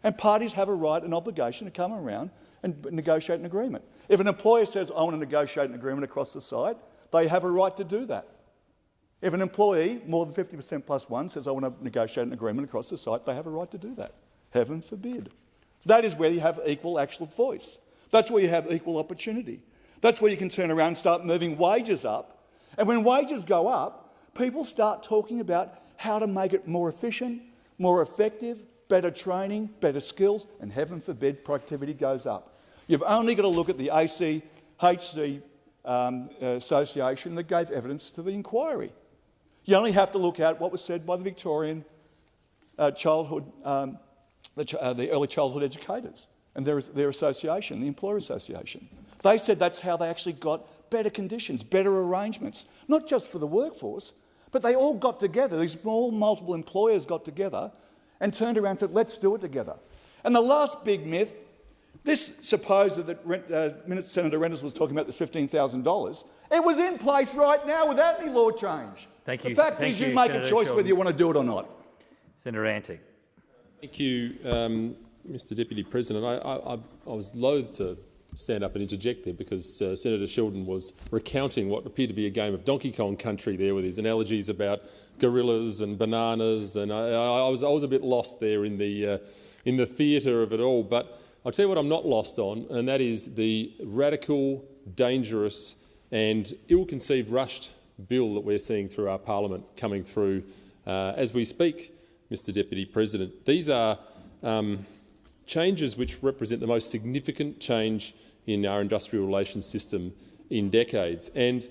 And parties have a right and obligation to come around and negotiate an agreement. If an employer says, I want to negotiate an agreement across the site, they have a right to do that. If an employee, more than 50% plus one, says, I want to negotiate an agreement across the site, they have a right to do that. Heaven forbid. That is where you have equal actual voice. That's where you have equal opportunity. That's where you can turn around and start moving wages up. And when wages go up, people start talking about how to make it more efficient, more effective, better training, better skills, and heaven forbid productivity goes up. You've only got to look at the ACHC um, Association that gave evidence to the inquiry. You only have to look at what was said by the Victorian uh, childhood, um, the, ch uh, the early childhood educators and their, their association, the Employer Association. They said that's how they actually got better conditions, better arrangements, not just for the workforce, but they all got together, these small multiple employers got together and turned around and said, let's do it together. And the last big myth, this supposed that uh, Senator Reynolds was talking about this $15,000, it was in place right now without any law change. Thank you. The fact Thank is you, you, make Senator a choice Sheldon. whether you want to do it or not. Senator Antic. Thank you, um, Mr Deputy President. I, I, I- I was loath to stand up and interject there because uh, Senator Sheldon was recounting what appeared to be a game of Donkey Kong Country there with his analogies about gorillas and bananas, and I, I was I was a bit lost there in the uh, in the theatre of it all. But I'll tell you what I'm not lost on, and that is the radical, dangerous, and ill-conceived rushed bill that we're seeing through our parliament coming through uh, as we speak, Mr Deputy President. These are um, changes which represent the most significant change in our industrial relations system in decades. And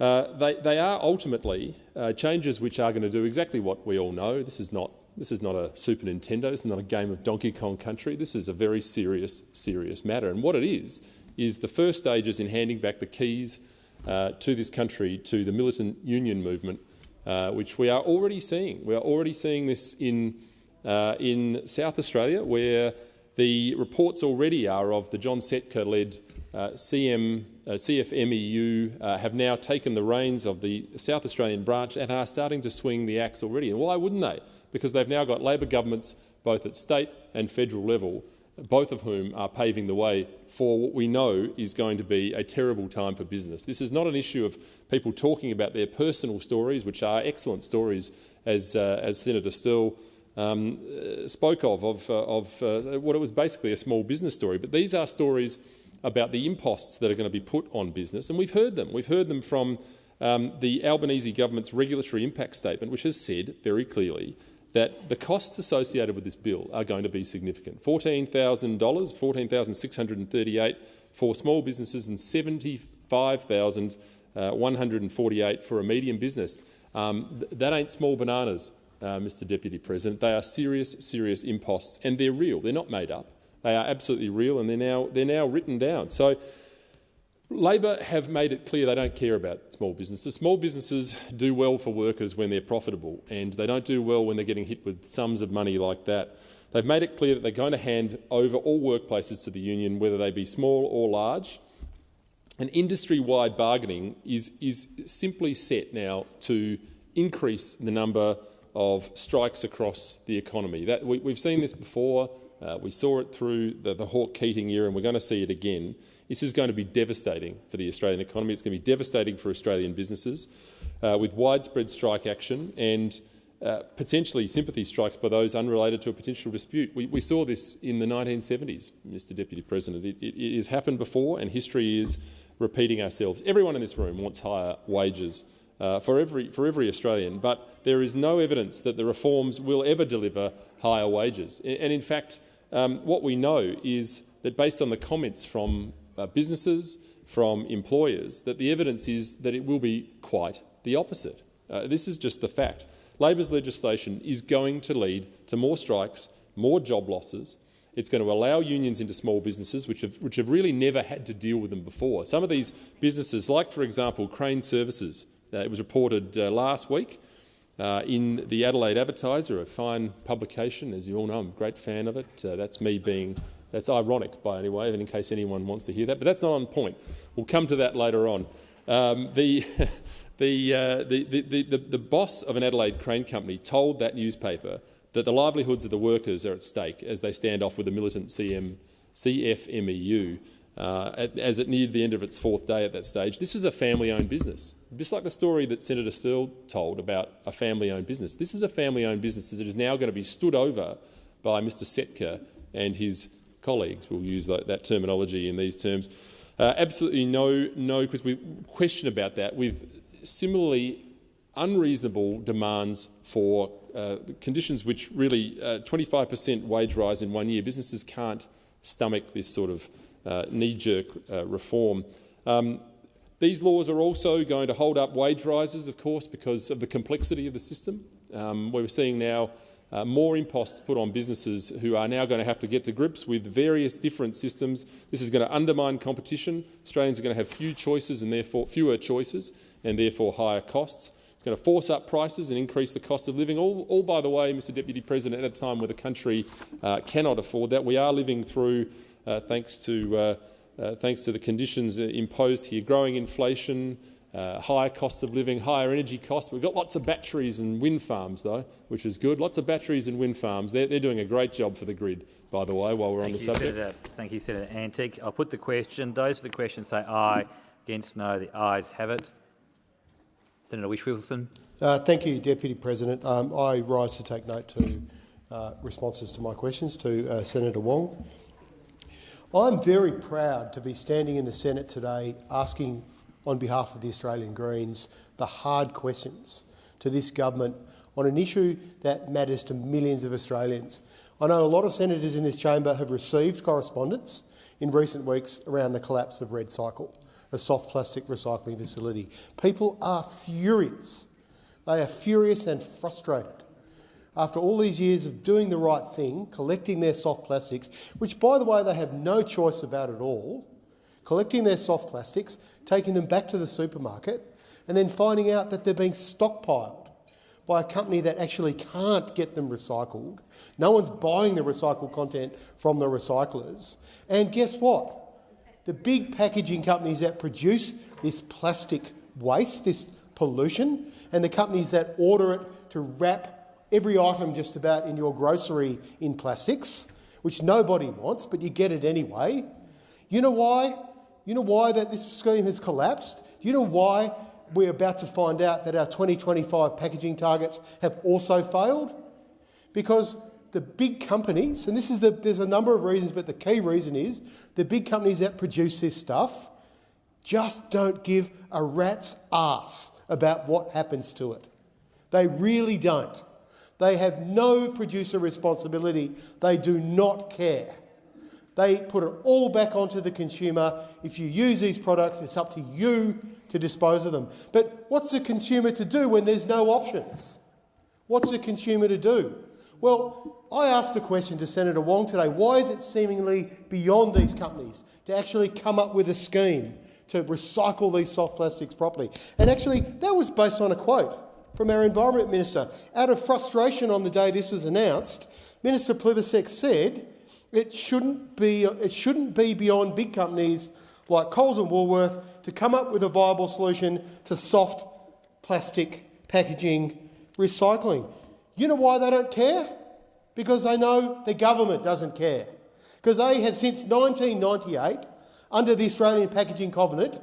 uh, they, they, are ultimately uh, changes which are going to do exactly what we all know. This is not this is not a Super Nintendo. This is not a game of Donkey Kong Country. This is a very serious, serious matter. And what it is is the first stages in handing back the keys uh, to this country to the militant union movement, uh, which we are already seeing. We are already seeing this in uh, in South Australia, where the reports already are of the John Setka-led uh, CM, uh, CFMEU uh, have now taken the reins of the South Australian branch and are starting to swing the axe already. And why wouldn't they? Because they've now got Labor governments both at state and federal level, both of whom are paving the way for what we know is going to be a terrible time for business. This is not an issue of people talking about their personal stories, which are excellent stories, as, uh, as Senator Sterle um, uh, spoke of, of, uh, of uh, what it was basically a small business story. But these are stories about the imposts that are going to be put on business, and we've heard them. We've heard them from um, the Albanese government's regulatory impact statement, which has said very clearly that the costs associated with this bill are going to be significant. $14,000, 14,638 for small businesses and $75,148 uh, for a medium business. Um, th that ain't small bananas uh, Mr Deputy President. They are serious, serious imposts, and they're real. They're not made up. They are absolutely real, and they're now, they're now written down. So Labor have made it clear they don't care about small businesses. Small businesses do well for workers when they're profitable, and they don't do well when they're getting hit with sums of money like that. They've made it clear that they're going to hand over all workplaces to the union, whether they be small or large. And industry-wide bargaining is, is simply set now to increase the number of strikes across the economy. That, we, have seen this before. Uh, we saw it through the, the Hawke-Keating era, and we're going to see it again. This is going to be devastating for the Australian economy. It's going to be devastating for Australian businesses, uh, with widespread strike action and uh, potentially sympathy strikes by those unrelated to a potential dispute. We, we saw this in the 1970s, Mr Deputy President. It, it, it has happened before, and history is repeating ourselves. Everyone in this room wants higher wages uh, for, every, for every Australian, but there is no evidence that the reforms will ever deliver higher wages. And in fact, um, what we know is that based on the comments from uh, businesses, from employers, that the evidence is that it will be quite the opposite. Uh, this is just the fact. Labor's legislation is going to lead to more strikes, more job losses. It's going to allow unions into small businesses, which have, which have really never had to deal with them before. Some of these businesses, like, for example, Crane Services, uh, it was reported uh, last week uh, in the Adelaide Advertiser, a fine publication, as you all know. I'm a great fan of it. that's me being that's ironic, by any way, in case anyone wants to hear that. But that's not on point. We'll come to that later on. Um, the, the, uh, the, the, the, the, boss of an Adelaide crane company told that newspaper that the livelihoods of the workers are at stake as they stand off with the militant CM, CFMEU uh, as it neared the end of its fourth day at that stage. This is a family-owned business, just like the story that Senator Sterle told about a family-owned business. This is a family-owned business that is now going to be stood over by Mr Setka and his colleagues. We'll use that, that terminology in these terms. Uh, absolutely no, no We question about that. We've similarly unreasonable demands for uh, conditions which really 25% uh, wage rise in one year. Businesses can't stomach this sort of uh, knee-jerk uh, reform. Um, these laws are also going to hold up wage rises, of course, because of the complexity of the system. Um, we're seeing now uh, more imposts put on businesses who are now going to have to get to grips with various different systems. This is going to undermine competition. Australians are going to have few choices and therefore fewer choices and therefore higher costs. It's going to force up prices and increase the cost of living, all, all by the way, Mr Deputy President, at a time where the country uh, cannot afford that. We are living through thanks to uh, uh, thanks to the conditions imposed here, growing inflation, uh, higher costs of living, higher energy costs. We've got lots of batteries and wind farms, though, which is good. Lots of batteries and wind farms. They're, they're doing a great job for the grid, by the way, while we're Thank on the you, subject. Senator, thank you, Senator Antic. I'll put the question. Those for the question say aye. Against no. The ayes have it. Senator Whish-Wilson. Uh, thank you, Deputy President. Um, I rise to take note to uh, responses to my questions to uh, Senator Wong. I'm very proud to be standing in the Senate today asking on behalf of the Australian Greens the hard questions to this government on an issue that matters to millions of Australians. I know a lot of senators in this chamber have received correspondence in recent weeks around the collapse of REDcycle, a soft plastic recycling facility. People are furious. They are furious and frustrated after all these years of doing the right thing, collecting their soft plastics, which, by the way, they have no choice about at all, collecting their soft plastics, taking them back to the supermarket, and then finding out that they're being stockpiled by a company that actually can't get them recycled. No one's buying the recycled content from the recyclers. And guess what? The big packaging companies that produce this plastic waste, this pollution, and the companies that order it to wrap every item just about in your grocery in plastics, which nobody wants, but you get it anyway. You know why? You know why that this scheme has collapsed? You know why we're about to find out that our 2025 packaging targets have also failed? Because the big companies, and this is the, there's a number of reasons, but the key reason is the big companies that produce this stuff just don't give a rat's ass about what happens to it. They really don't. They have no producer responsibility. They do not care. They put it all back onto the consumer. If you use these products, it's up to you to dispose of them. But what's the consumer to do when there's no options? What's the consumer to do? Well, I asked the question to Senator Wong today, why is it seemingly beyond these companies to actually come up with a scheme to recycle these soft plastics properly? And actually, that was based on a quote from our Environment Minister. Out of frustration on the day this was announced, Minister Plibersek said it shouldn't be, it shouldn't be beyond big companies like Coles and Woolworth to come up with a viable solution to soft plastic packaging recycling. You know why they don't care? Because they know the government doesn't care. Because they have since 1998, under the Australian Packaging Covenant,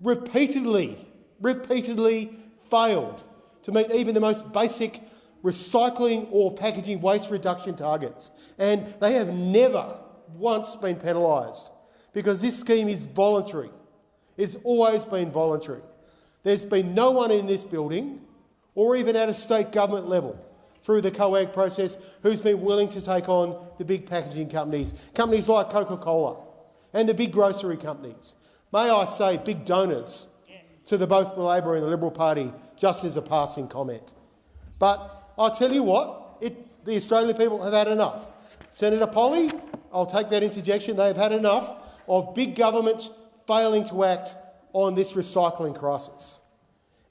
repeatedly, repeatedly failed to meet even the most basic recycling or packaging waste reduction targets. And they have never once been penalised because this scheme is voluntary. It's always been voluntary. There's been no one in this building or even at a state government level through the COAG process who's been willing to take on the big packaging companies, companies like Coca-Cola and the big grocery companies. May I say big donors to the, both the Labor and the Liberal Party just as a passing comment. But I'll tell you what, it, the Australian people have had enough. Senator Polley, I'll take that interjection, they have had enough of big governments failing to act on this recycling crisis.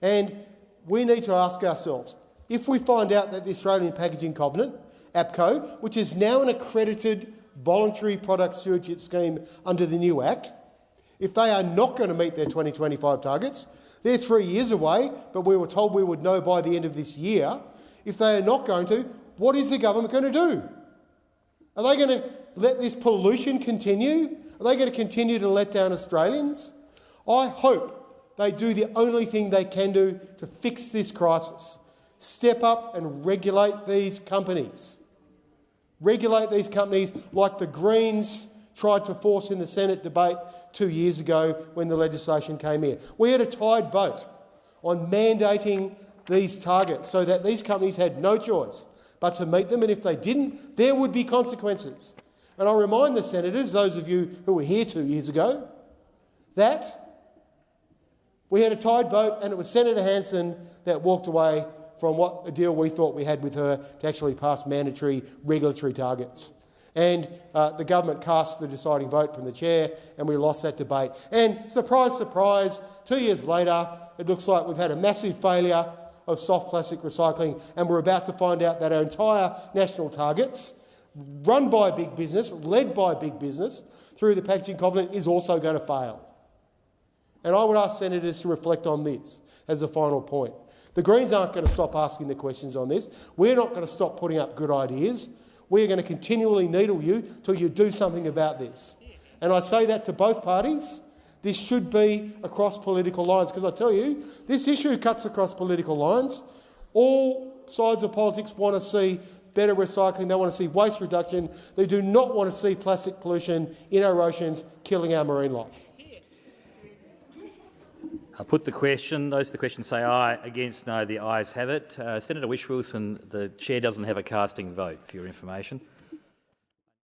And we need to ask ourselves, if we find out that the Australian Packaging Covenant, APCO, which is now an accredited voluntary product stewardship scheme under the new Act, if they are not going to meet their 2025 targets, they're three years away, but we were told we would know by the end of this year. If they are not going to, what is the government going to do? Are they going to let this pollution continue? Are they going to continue to let down Australians? I hope they do the only thing they can do to fix this crisis. Step up and regulate these companies. Regulate these companies like the Greens tried to force in the Senate debate two years ago when the legislation came here. We had a tied vote on mandating these targets so that these companies had no choice but to meet them, and if they didn't, there would be consequences. And I remind the senators, those of you who were here two years ago, that we had a tied vote and it was Senator Hanson that walked away from what a deal we thought we had with her to actually pass mandatory regulatory targets. And uh, the government cast the deciding vote from the chair, and we lost that debate. And surprise, surprise, two years later, it looks like we've had a massive failure of soft plastic recycling, and we're about to find out that our entire national targets, run by big business, led by big business, through the Packaging Covenant, is also going to fail. And I would ask senators to reflect on this as a final point. The Greens aren't going to stop asking the questions on this. We're not going to stop putting up good ideas. We are going to continually needle you till you do something about this. And I say that to both parties. This should be across political lines, because I tell you, this issue cuts across political lines. All sides of politics want to see better recycling, they want to see waste reduction. They do not want to see plastic pollution in our oceans killing our marine life. I put the question. Those to the question say aye. Against no. The ayes have it. Uh, Senator Whish-Wilson, the chair doesn't have a casting vote, for your information.